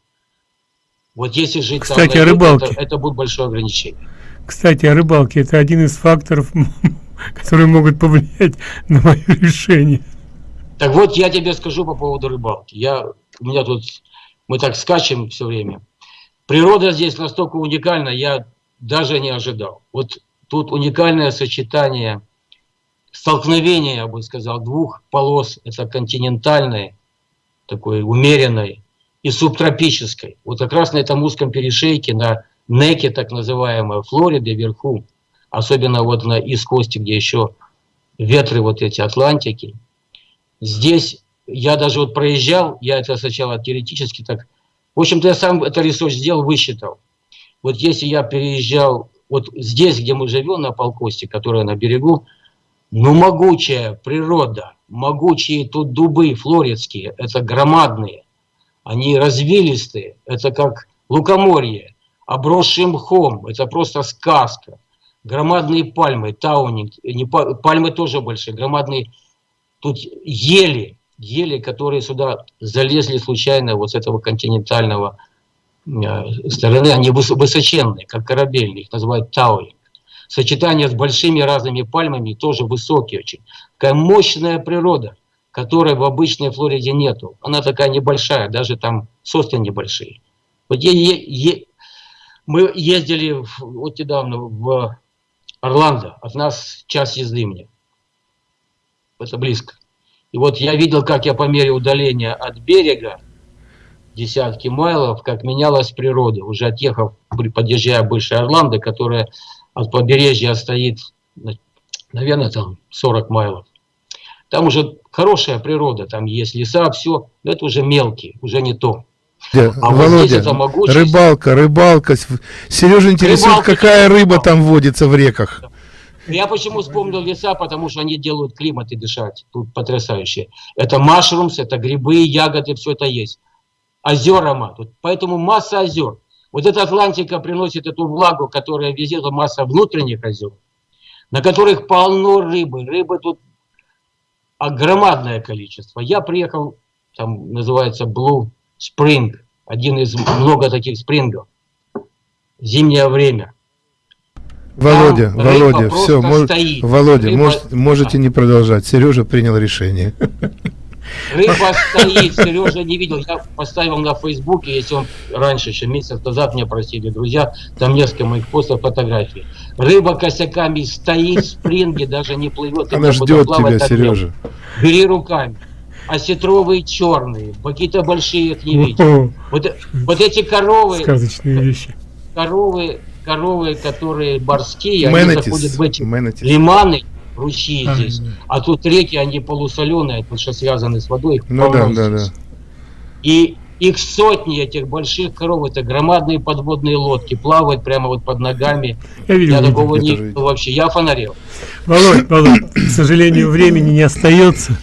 Вот если жить Кстати, там, рыбалке. Это, это будет большое ограничение. Кстати, о рыбалке. Это один из факторов, которые могут повлиять на мое решение. Так вот, я тебе скажу по поводу рыбалки. Я, у меня тут, мы так скачем все время. Природа здесь настолько уникальна, я даже не ожидал. Вот тут уникальное сочетание, столкновение, я бы сказал, двух полос. Это континентальной, такой умеренной, и субтропической. Вот как раз на этом узком перешейке, на неке, так называемой, Флориды, вверху, особенно вот на Искосте, где еще ветры вот эти Атлантики, Здесь я даже вот проезжал, я это сначала теоретически так... В общем-то, я сам это ресурс сделал, высчитал. Вот если я переезжал вот здесь, где мы живем, на Полкосте, которая на берегу, ну, могучая природа, могучие тут дубы флоридские, это громадные, они развилистые, это как лукоморье, обросшие мхом, это просто сказка. Громадные пальмы, таунинг, не, пальмы тоже большие, громадные Тут ели, ели, которые сюда залезли случайно вот с этого континентального э, стороны, они высоченные, как корабельные, их называют тауинг. Сочетание с большими разными пальмами тоже высокие очень. Такая мощная природа, которой в обычной Флориде нету. Она такая небольшая, даже там сосны небольшие. Вот е е мы ездили в, вот недавно в Орландо, от нас час езды мне это близко. И вот я видел, как я по мере удаления от берега, десятки майлов, как менялась природа. Уже отъехав, подъезжая Большая Орландо, которая от побережья стоит, наверное, там 40 майлов. Там уже хорошая природа, там есть леса, все, но это уже мелкие, уже не то. А Володя, вот это могучесть... рыбалка, рыбалка. Сережа интересует, рыбалка, какая рыба там водится в реках. Я почему вспомнил леса, потому что они делают климат и дышать. Тут потрясающе. Это машрумс, это грибы, ягоды, все это есть. Озера, тут, поэтому масса озер. Вот эта Атлантика приносит эту влагу, которая везет масса внутренних озер, на которых полно рыбы. Рыбы тут громадное количество. Я приехал, там называется Blue Spring, один из много таких спрингов. Зимнее время. Володя, Там Володя, все, мож- стоит. Володя, Рыба- может- можете не продолжать. Сережа принял решение. Рыба стоит, Сережа не видел. Я поставил на Фейсбуке, если он раньше, еще месяц назад мне просили друзья, там несколько моих постов фотографий. Рыба косяками стоит в спринге, даже не плывет. Она ждет тебя. Сережа. Бери руками. Осетровые черные, какие-то большие их не. О, Вот, вот эти коровы, сказочные вещи. коровы, коровы, которые морские, они заходят в эти Менетис. лиманы, ручьи А, здесь. А тут реки, они полусоленые, потому что связаны с водой. их Ну да, да, да. И их сотни, этих больших коров, это громадные подводные лодки, плавают прямо вот под ногами. Я видел. Я такого не видел вообще. Я фонарел. Володь, Володь, к сожалению, времени не остается.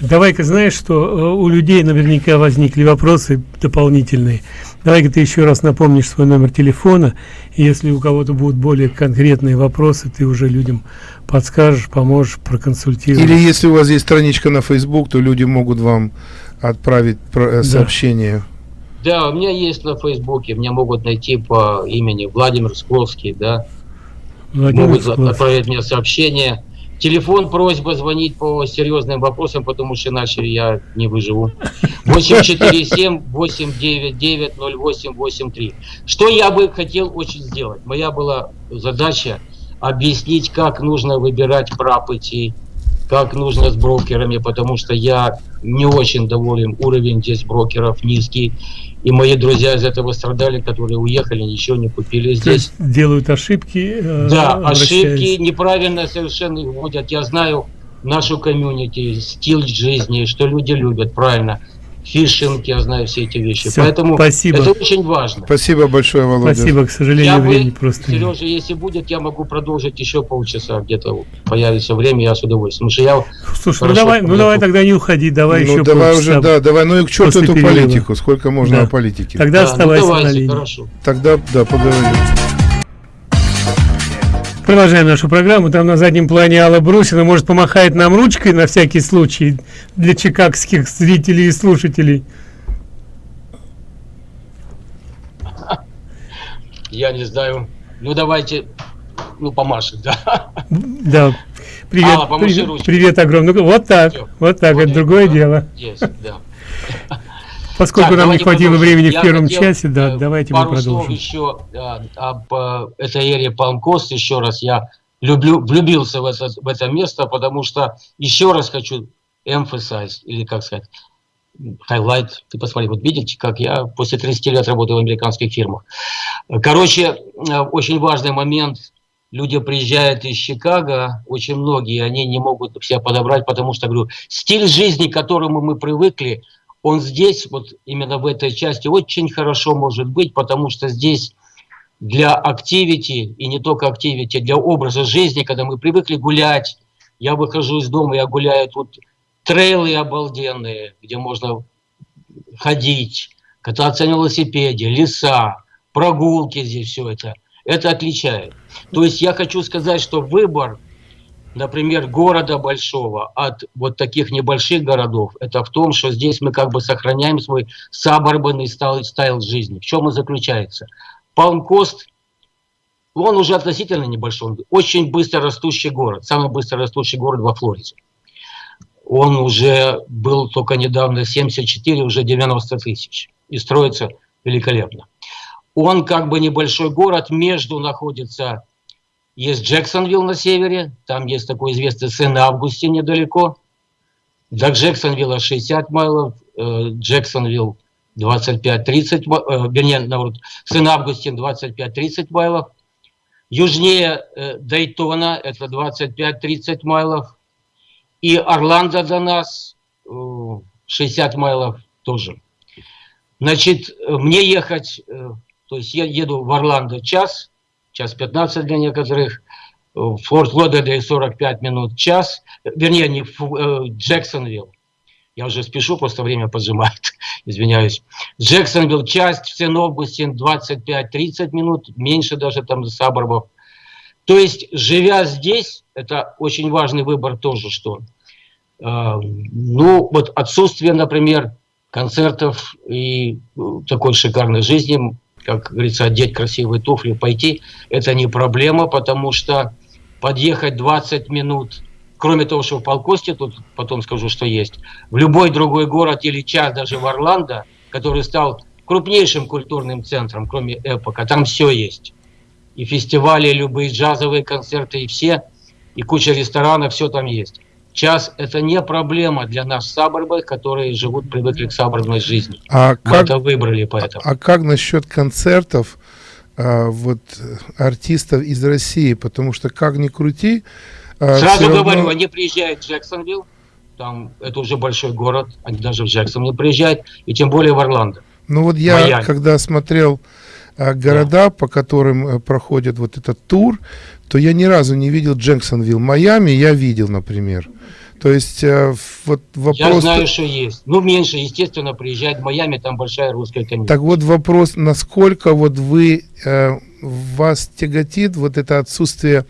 Давай-ка, знаешь, что э, у людей наверняка возникли вопросы дополнительные. Давай-ка ты еще раз напомнишь свой номер телефона. И если у кого-то будут более конкретные вопросы, ты уже людям подскажешь, поможешь, проконсультируешь. Или если у вас есть страничка на Facebook, то люди могут вам отправить э, сообщение. Да, у меня есть на Фейсбуке, меня могут найти по имени Владимир Скловский, да. Владимир могут за- Склов. отправить мне сообщение. Телефон, просьба звонить по серьезным вопросам, потому что иначе я не выживу. 847-899-0883. Что я бы хотел очень сделать? Моя была задача объяснить, как нужно выбирать прапыти, как нужно с брокерами, потому что я не очень доволен, уровень здесь брокеров низкий. И мои друзья из этого страдали, которые уехали, ничего не купили То здесь. есть делают ошибки. э, Да, ошибки неправильно совершенно вводят. Я знаю нашу комьюнити, стиль жизни, что люди любят, правильно. Фишинг, я знаю все эти вещи. Всё, Поэтому спасибо. это очень важно. Спасибо большое, Володя. Спасибо, к сожалению, Я времени бы, просто нет. Сережа, если будет, я могу продолжить еще полчаса, где-то появится время, я с удовольствием. Потому что я Слушай, ну давай, ну давай тогда не уходи, давай ну еще давай уже, да, давай, ну и к черту эту перерыва. политику, сколько можно Да. о политике. Тогда Да, ну оставайся на давайте, линии. хорошо. Тогда, да, поговорим. Продолжаем нашу программу. Там на заднем плане Алла Брусина может помахает нам ручкой на всякий случай для чикагских зрителей и слушателей. Я не знаю. Ну давайте, ну помашет, да. Да. Привет, Алла, привет, ручкой. привет огромный. Вот так, Всё. вот так, Вот это другое дело. Есть, да. Поскольку Так, нам не хватило продолжим. времени Я в первом часе, да, э, давайте мы слов продолжим. еще э, об э, этой эре Палмкост. Еще раз я люблю, влюбился в это, в это место, потому что еще раз хочу emphasize, или как сказать, highlight. Ты посмотри, вот видите, как я после 30 лет работаю в американских фирмах. Короче, э, очень важный момент. Люди приезжают из Чикаго, очень многие, они не могут себя подобрать, потому что, говорю, стиль жизни, к которому мы привыкли, он здесь, вот именно в этой части, очень хорошо может быть, потому что здесь для активити, и не только активити, для образа жизни, когда мы привыкли гулять, я выхожу из дома, я гуляю, тут трейлы обалденные, где можно ходить, кататься на велосипеде, леса, прогулки здесь, все это. Это отличает. То есть я хочу сказать, что выбор, например, города большого от вот таких небольших городов, это в том, что здесь мы как бы сохраняем свой саборбанный стайл, стайл жизни. В чем он заключается? Палмкост, он уже относительно небольшой, очень быстро растущий город, самый быстро растущий город во Флориде. Он уже был только недавно 74, уже 90 тысяч. И строится великолепно. Он как бы небольшой город, между находится, есть Джексонвилл на севере, там есть такой известный Сен-Августе недалеко. До Джексонвилла 60 майлов, э, Джексонвилл 25-30, ма- э, вернее, наоборот, Сен-Августин 25-30 майлов. Южнее э, Дейтона это 25-30 майлов. И Орландо до нас э, 60 майлов тоже. Значит, мне ехать, то есть я еду в Орландо час, час 15 для некоторых, э, в Форт Лодердейл 45 минут, час, э, вернее, не э, Джексонвилл. Я уже спешу, просто время поджимает, извиняюсь. Джексонвилл час, в Сен-Августин 25-30 минут, меньше даже там саборбов. То есть, живя здесь, это очень важный выбор тоже, что Э, ну, вот отсутствие, например, концертов и э, такой шикарной жизни, как говорится, одеть красивые туфли, пойти, это не проблема, потому что подъехать 20 минут, кроме того, что в Полкосте, тут потом скажу, что есть, в любой другой город или час, даже в Орландо, который стал крупнейшим культурным центром, кроме Эпока, там все есть. И фестивали, и любые джазовые концерты, и все, и куча ресторанов, все там есть. Час – это не проблема для нас саборбов, которые живут, привыкли к саборной жизни. А Мы как, это выбрали поэтому. а как насчет концертов а, вот артистов из России? Потому что как ни крути, а, Сразу равно- говорю, они приезжают в Джексонвилл, там это уже большой город, они даже в Джексонвилл приезжают, и тем более в Орландо. Ну вот я, Майами. когда смотрел а, города, по которым э, проходит вот этот тур, то я ни разу не видел Джексонвилл. Майами я видел, например. То есть э, вот Я вопрос... знаю, что есть. Ну, меньше, естественно, приезжает в Майами, там большая русская комьюнити. Так вот вопрос, насколько вот вы, э, вас тяготит вот это отсутствие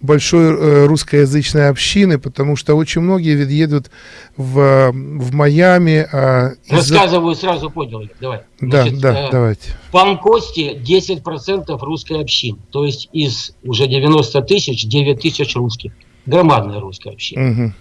большой э, русскоязычной общины, потому что очень многие ведь едут в, в Майами. а Рассказываю, сразу понял. Давай. Да, Значит, да, э, давайте. В Панкосте 10% русской общины. То есть из уже 90 тысяч, 9 тысяч русских. Громадная русская община. Мгм.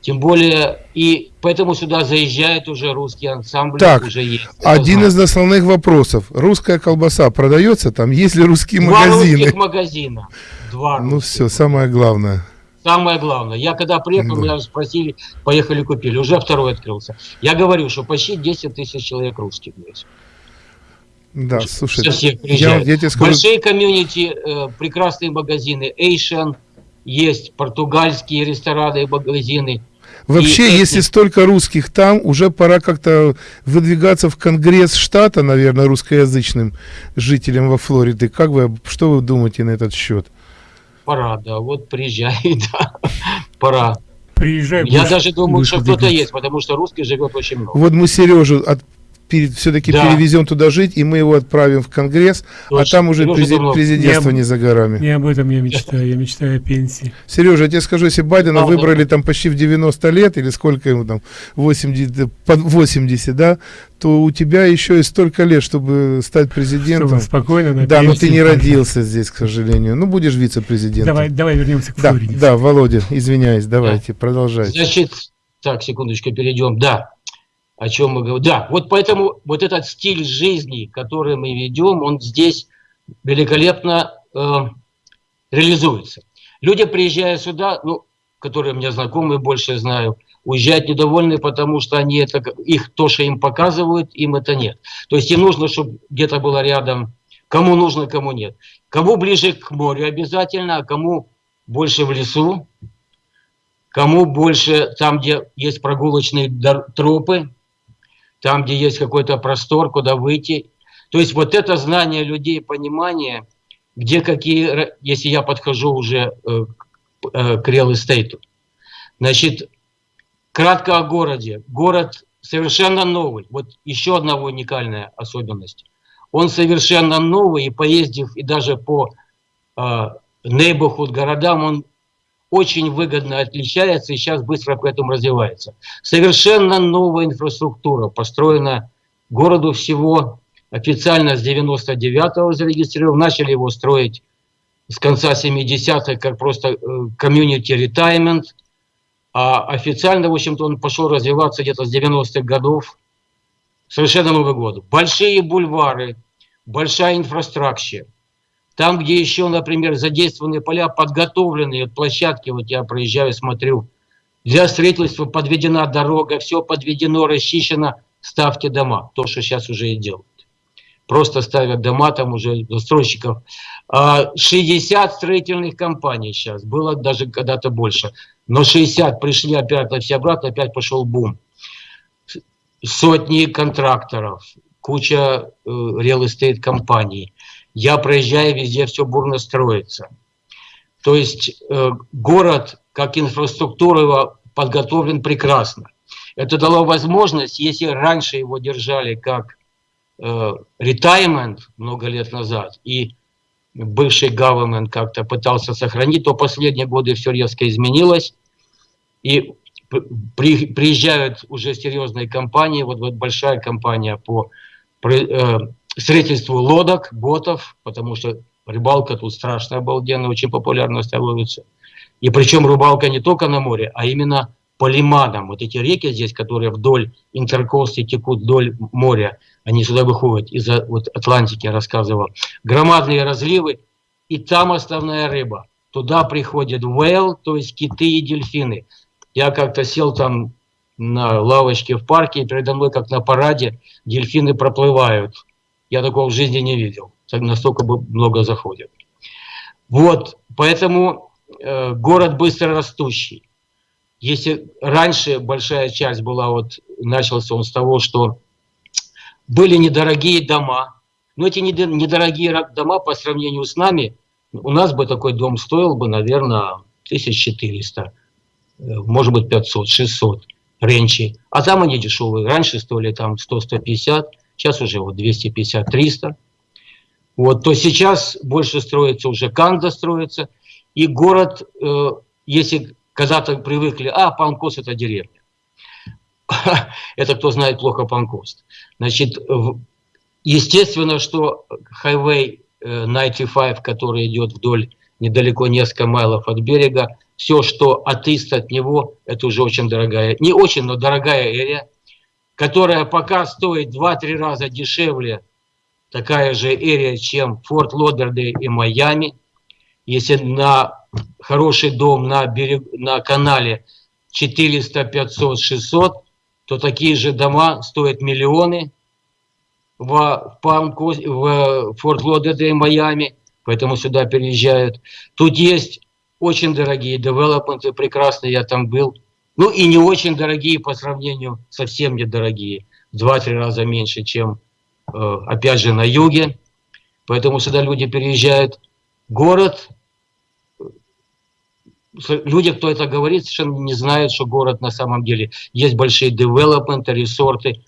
Тем более, и поэтому сюда заезжают уже русские ансамбли. Так, уже есть. Один знаю. из основных вопросов. Русская колбаса продается там? Есть ли русские Два магазины? русских магазина. Два Ну русских. все, самое главное. Самое главное. Я когда приехал, Да. меня спросили, поехали купили. Уже второй открылся. Я говорю, что почти 10 тысяч человек русских здесь. Да, слушай, я, я тебе скажу, Большие комьюнити, э, прекрасные магазины. Asian, есть португальские рестораны и магазины. вообще, и если столько русских там, уже пора как-то выдвигаться в Конгресс штата, наверное, русскоязычным жителям во Флориде. Как вы, что вы думаете на этот счет? Пора, да, вот приезжай, да, пора. Приезжай, Я будешь- даже думаю, что кто-то есть, потому что русских живет очень много. Вот мы Сережу от, все-таки Да. перевезем туда жить, и мы его отправим в Конгресс, а Точно. там уже Сережа прези- давно- президентство Не- не за горами. Не об этом я мечтаю, я мечтаю о пенсии. Сережа, я тебе скажу, если Байдена Правда. выбрали там почти в 90 лет, или сколько ему там, 80, под 80, да, то у тебя еще и столько лет, чтобы стать президентом. Чтобы спокойно на Да, но ты не родился здесь, к сожалению. Ну, будешь вице-президентом. Давай, давай вернемся к Да, Флориде. да, Володя, извиняюсь, давайте, продолжайте. Значит, так, секундочку, перейдем. Да, о чем мы говорим. Да, вот поэтому вот этот стиль жизни, который мы ведем, он здесь великолепно э, реализуется. Люди, приезжая сюда, ну, которые мне знакомы, больше знаю, уезжают недовольны, потому что они это, их то, что им показывают, им это нет. То есть им нужно, чтобы где-то было рядом, кому нужно, кому нет. Кому ближе к морю обязательно, а кому больше в лесу, кому больше там, где есть прогулочные тропы, там, где есть какой-то простор, куда выйти. То есть вот это знание людей, понимание, где какие, если я подхожу уже э, э, к estate. Значит, кратко о городе. Город совершенно новый. Вот еще одна уникальная особенность. Он совершенно новый, и поездив и даже по э, neighborhood городам, он очень выгодно отличается и сейчас быстро к этому развивается. Совершенно новая инфраструктура построена городу всего официально с 99-го зарегистрирован. Начали его строить с конца 70-х как просто э, community retirement. А официально, в общем-то, он пошел развиваться где-то с 90-х годов. Совершенно Новый год. Большие бульвары, большая инфраструктура. Там, где еще, например, задействованы поля, подготовленные площадки, вот я проезжаю, смотрю, для строительства подведена дорога, все подведено, расчищено, ставьте дома. То, что сейчас уже и делают. Просто ставят дома там уже застройщиков. А, 60 строительных компаний сейчас, было даже когда-то больше. Но 60 пришли опять все обратно, опять пошел бум. Сотни контракторов, куча э, estate компаний. Я проезжаю, везде все бурно строится. То есть э, город, как инфраструктура его подготовлен прекрасно. Это дало возможность, если раньше его держали как э, retirement много лет назад, и бывший government как-то пытался сохранить, то последние годы все резко изменилось. И при, приезжают уже серьезные компании, вот, вот большая компания по э, строительству лодок, ботов, потому что рыбалка тут страшная, обалденная, очень популярно становится. И причем рыбалка не только на море, а именно по лиманам. Вот эти реки здесь, которые вдоль Интеркосты текут вдоль моря, они сюда выходят из вот, Атлантики, я рассказывал. Громадные разливы, и там основная рыба. Туда приходят вейл, то есть киты и дельфины. Я как-то сел там на лавочке в парке, и передо мной, как на параде, дельфины проплывают. Я такого в жизни не видел. Настолько много заходят. Вот, поэтому э, город быстро растущий. Если раньше большая часть была, вот начался он с того, что были недорогие дома, но эти недорогие дома по сравнению с нами, у нас бы такой дом стоил бы, наверное, 1400, э, может быть 500, 600 ренчи. А там они дешевые. Раньше стоили там 100-150, сейчас уже вот 250-300. Вот, то сейчас больше строится уже Канда строится. И город, э, если когда-то привыкли, а, Панкос это деревня. это кто знает плохо Панкост. Значит, естественно, что Highway 95, э, который идет вдоль недалеко несколько майлов от берега, все, что от ист от него, это уже очень дорогая, не очень, но дорогая эрия, которая пока стоит 2-3 раза дешевле, такая же эрия, чем Форт Лодердей и Майами. Если на хороший дом на, берег, на канале 400, 500, 600, то такие же дома стоят миллионы в, в Форт Лодердей, Майами, поэтому сюда переезжают. Тут есть очень дорогие девелопменты, прекрасные, я там был. Ну и не очень дорогие по сравнению, совсем недорогие, в 2-3 раза меньше, чем, э, опять же, на юге. Поэтому сюда люди переезжают. Город, люди, кто это говорит, совершенно не знают, что город на самом деле. Есть большие девелопменты, ресорты,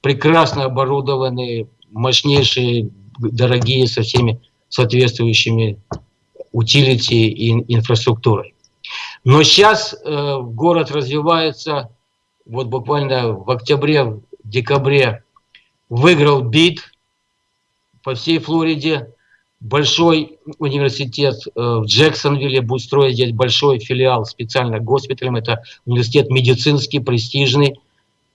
прекрасно оборудованные, мощнейшие, дорогие, со всеми соответствующими утилити и инфраструктурой. Но сейчас э, город развивается, вот буквально в октябре, в декабре выиграл бит по всей Флориде. Большой университет э, в Джексонвилле будет строить здесь большой филиал специально госпиталем. Это университет медицинский, престижный.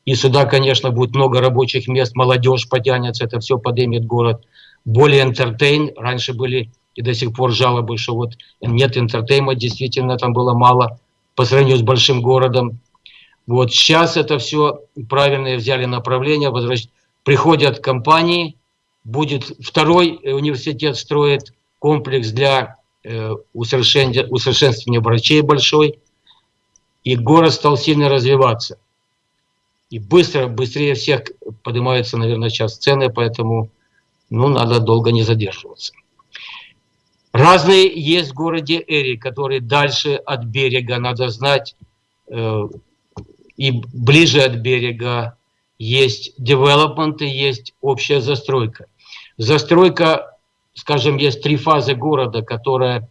И сюда, конечно, будет много рабочих мест, молодежь потянется, это все поднимет город. Более entertain. Раньше были и до сих пор жалобы, что вот нет интертейма, действительно там было мало по сравнению с большим городом. Вот сейчас это все правильно взяли направление, приходят компании, будет второй университет строит комплекс для э, усовершенствования врачей большой, и город стал сильно развиваться. И быстро, быстрее всех поднимаются, наверное, сейчас цены, поэтому ну, надо долго не задерживаться. Разные есть в городе Эри, которые дальше от берега, надо знать, э, и ближе от берега. Есть девелопменты, есть общая застройка. Застройка, скажем, есть три фазы города, которая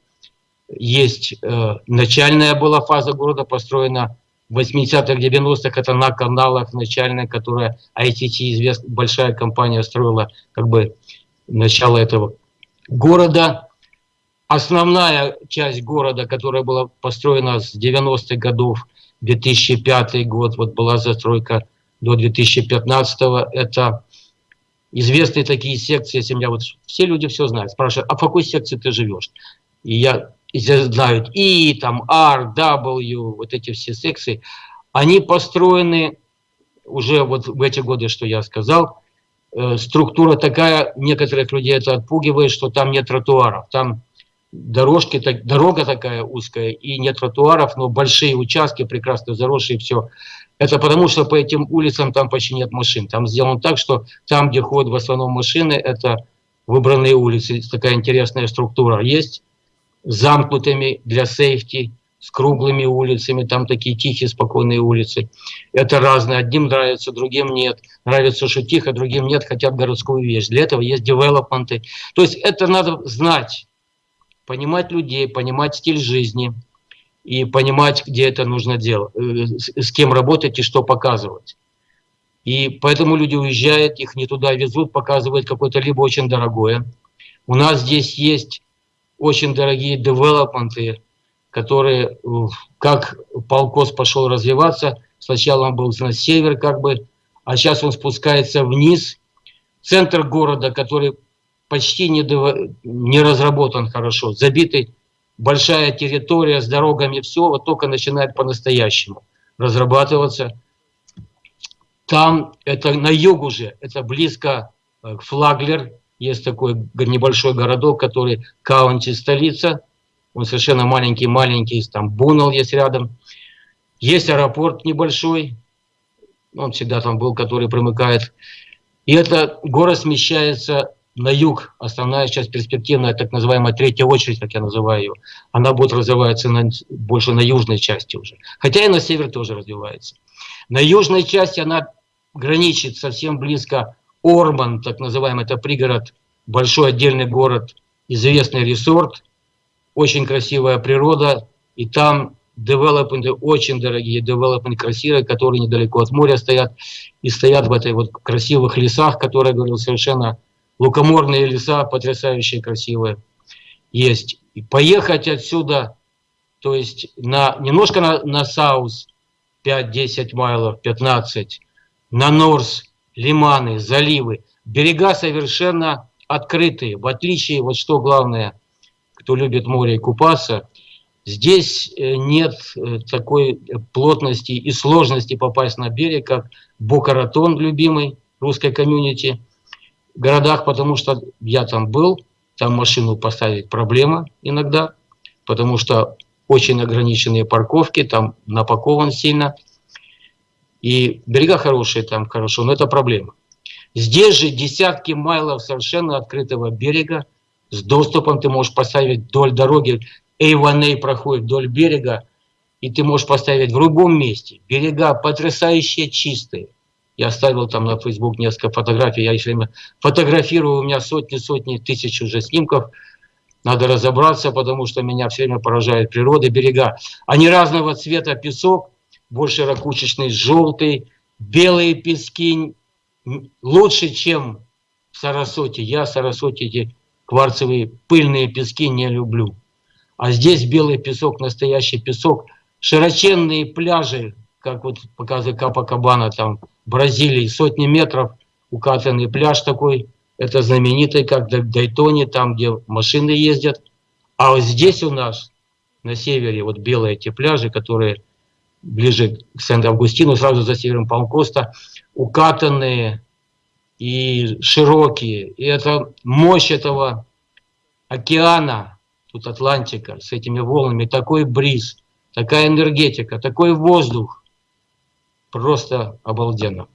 есть э, начальная была фаза города, построена в 80-х, 90-х, это на каналах начальная, которая ITT, известная большая компания, строила как бы начало этого города основная часть города, которая была построена с 90-х годов, 2005 год, вот была застройка до 2015 это известные такие секции, если меня вот все люди все знают, спрашивают, а в какой секции ты живешь? И я и знают И, там, R, W, вот эти все секции, они построены уже вот в эти годы, что я сказал, э, структура такая, некоторых людей это отпугивает, что там нет тротуаров, там дорожки, так, дорога такая узкая и нет тротуаров, но большие участки, прекрасно заросшие, все. Это потому, что по этим улицам там почти нет машин. Там сделано так, что там, где ходят в основном машины, это выбранные улицы. Такая интересная структура есть, замкнутыми для сейфти, с круглыми улицами, там такие тихие, спокойные улицы. Это разные. Одним нравится, другим нет. Нравится, что тихо, другим нет, хотят городскую вещь. Для этого есть девелопменты. То есть это надо знать понимать людей, понимать стиль жизни. и понимать, где это нужно делать, э, с кем работать и что показывать. И поэтому люди уезжают, их не туда везут, показывают какое-то либо очень дорогое. У нас здесь есть очень дорогие девелопменты, которые, как полкос пошел развиваться, сначала он был на север как бы, а сейчас он спускается вниз. Центр города, который почти не, не разработан хорошо, забитый, большая территория с дорогами, все, вот только начинает по-настоящему разрабатываться. Там, это на юг уже, это близко э, Флаглер, есть такой небольшой городок, который каунти столица, он совершенно маленький-маленький, там Бунал есть рядом. Есть аэропорт небольшой, он всегда там был, который примыкает. И это город смещается на юг, основная часть перспективная, так называемая третья очередь, как я называю ее, она будет развиваться на, больше на южной части уже. Хотя и на север тоже развивается. На южной части она граничит совсем близко Орман, так называемый, это пригород, большой отдельный город, известный ресорт, очень красивая природа, и там девелопменты очень дорогие, девелопменты красивые, которые недалеко от моря стоят, и стоят в этой вот красивых лесах, которые, говорил, совершенно лукоморные леса, потрясающие, красивые, есть. И поехать отсюда, то есть на, немножко на, на Саус, 5-10 майлов, 15, на Норс, лиманы, заливы, берега совершенно открытые, в отличие, вот что главное, кто любит море и купаться, здесь э, нет э, такой плотности и сложности попасть на берег, как Бокаратон, любимый русской комьюнити – городах, потому что я там был, там машину поставить проблема иногда, потому что очень ограниченные парковки, там напакован сильно. И берега хорошие там хорошо, но это проблема. Здесь же десятки майлов совершенно открытого берега, с доступом ты можешь поставить вдоль дороги, A1A проходит вдоль берега, и ты можешь поставить в любом месте. Берега потрясающе чистые. Я оставил там на Facebook несколько фотографий. Я все время фотографирую, у меня сотни-сотни тысяч уже снимков. Надо разобраться, потому что меня все время поражает природа, берега. Они разного цвета песок, больше ракушечный, желтый, белые пески, лучше, чем в Сарасоте. Я в Сарасоте эти кварцевые пыльные пески не люблю. А здесь белый песок, настоящий песок, широченные пляжи, как вот показывает Капа Кабана там Бразилии, сотни метров укатанный пляж такой, это знаменитый, как в Дайтоне, там, где машины ездят. А вот здесь у нас, на севере, вот белые эти пляжи, которые ближе к Сент-Августину, сразу за севером Палмкоста, укатанные и широкие. И это мощь этого океана, тут Атлантика, с этими волнами, такой бриз, такая энергетика, такой воздух, просто обалденно.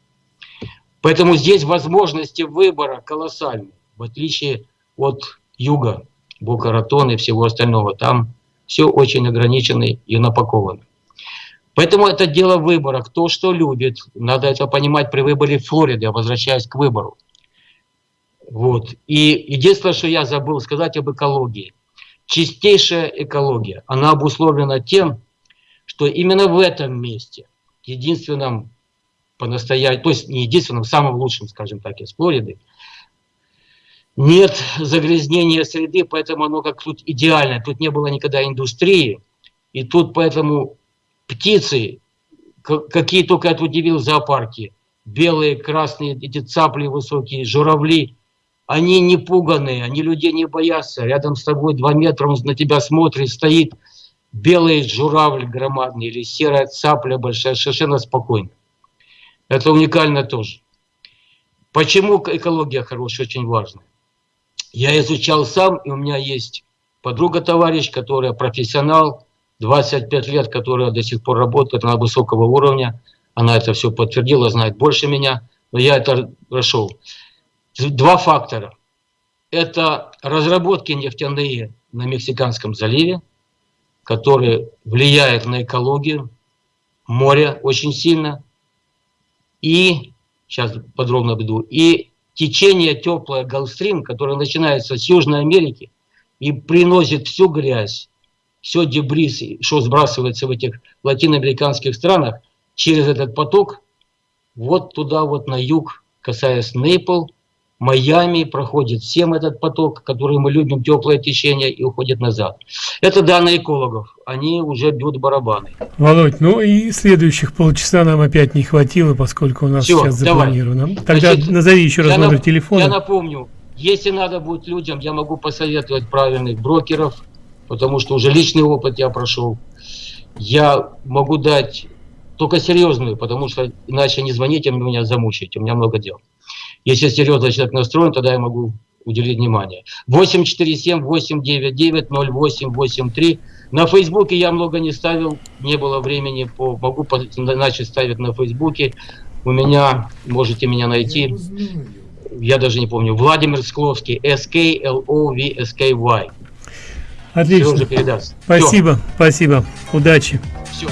Поэтому здесь возможности выбора колоссальные, в отличие от юга, Букаратон и всего остального. Там все очень ограничено и напаковано. Поэтому это дело выбора, кто что любит. Надо это понимать при выборе Флориды, возвращаясь к выбору. Вот. И единственное, что я забыл сказать об экологии. Чистейшая экология, она обусловлена тем, что именно в этом месте – единственном по-настоящему, то есть не единственном, самым лучшим, скажем так, из Флориды, нет загрязнения среды, поэтому оно как тут идеально. Тут не было никогда индустрии, и тут поэтому птицы, какие только я удивил зоопарки, белые, красные, эти цапли высокие, журавли, они не пуганные, они людей не боятся. Рядом с тобой два метра, он на тебя смотрит, стоит – белый журавль громадный или серая цапля большая, совершенно спокойно. Это уникально тоже. Почему экология хорошая, очень важно. Я изучал сам, и у меня есть подруга-товарищ, которая профессионал, 25 лет, которая до сих пор работает на высокого уровня. Она это все подтвердила, знает больше меня, но я это прошел. Два фактора. Это разработки нефтяные на Мексиканском заливе, который влияет на экологию моря очень сильно. И, сейчас подробно буду, и течение теплое Галстрим, которое начинается с Южной Америки и приносит всю грязь все дебрис, что сбрасывается в этих латиноамериканских странах, через этот поток, вот туда вот на юг, касаясь Нейпл, Майами, проходит всем этот поток, который мы любим, теплое течение, и уходит назад. Это данные экологов. Они уже бьют барабаны. Володь, ну и следующих полчаса нам опять не хватило, поскольку у нас Всё, сейчас давай. запланировано. Тогда Значит, назови еще раз номер нап- телефона. Я напомню, если надо будет людям, я могу посоветовать правильных брокеров, потому что уже личный опыт я прошел. Я могу дать только серьезную, потому что иначе не звоните, меня замучаете, у меня много дел. Если серьезно человек настроен, тогда я могу уделить внимание. 847-899-0883. На Фейсбуке я много не ставил, не было времени, по, могу начать ставить на Фейсбуке. У меня, можете меня найти, я даже не помню, Владимир Скловский, S-K-L-O-V-S-K-Y. Отлично. Спасибо, спасибо. Удачи. Все.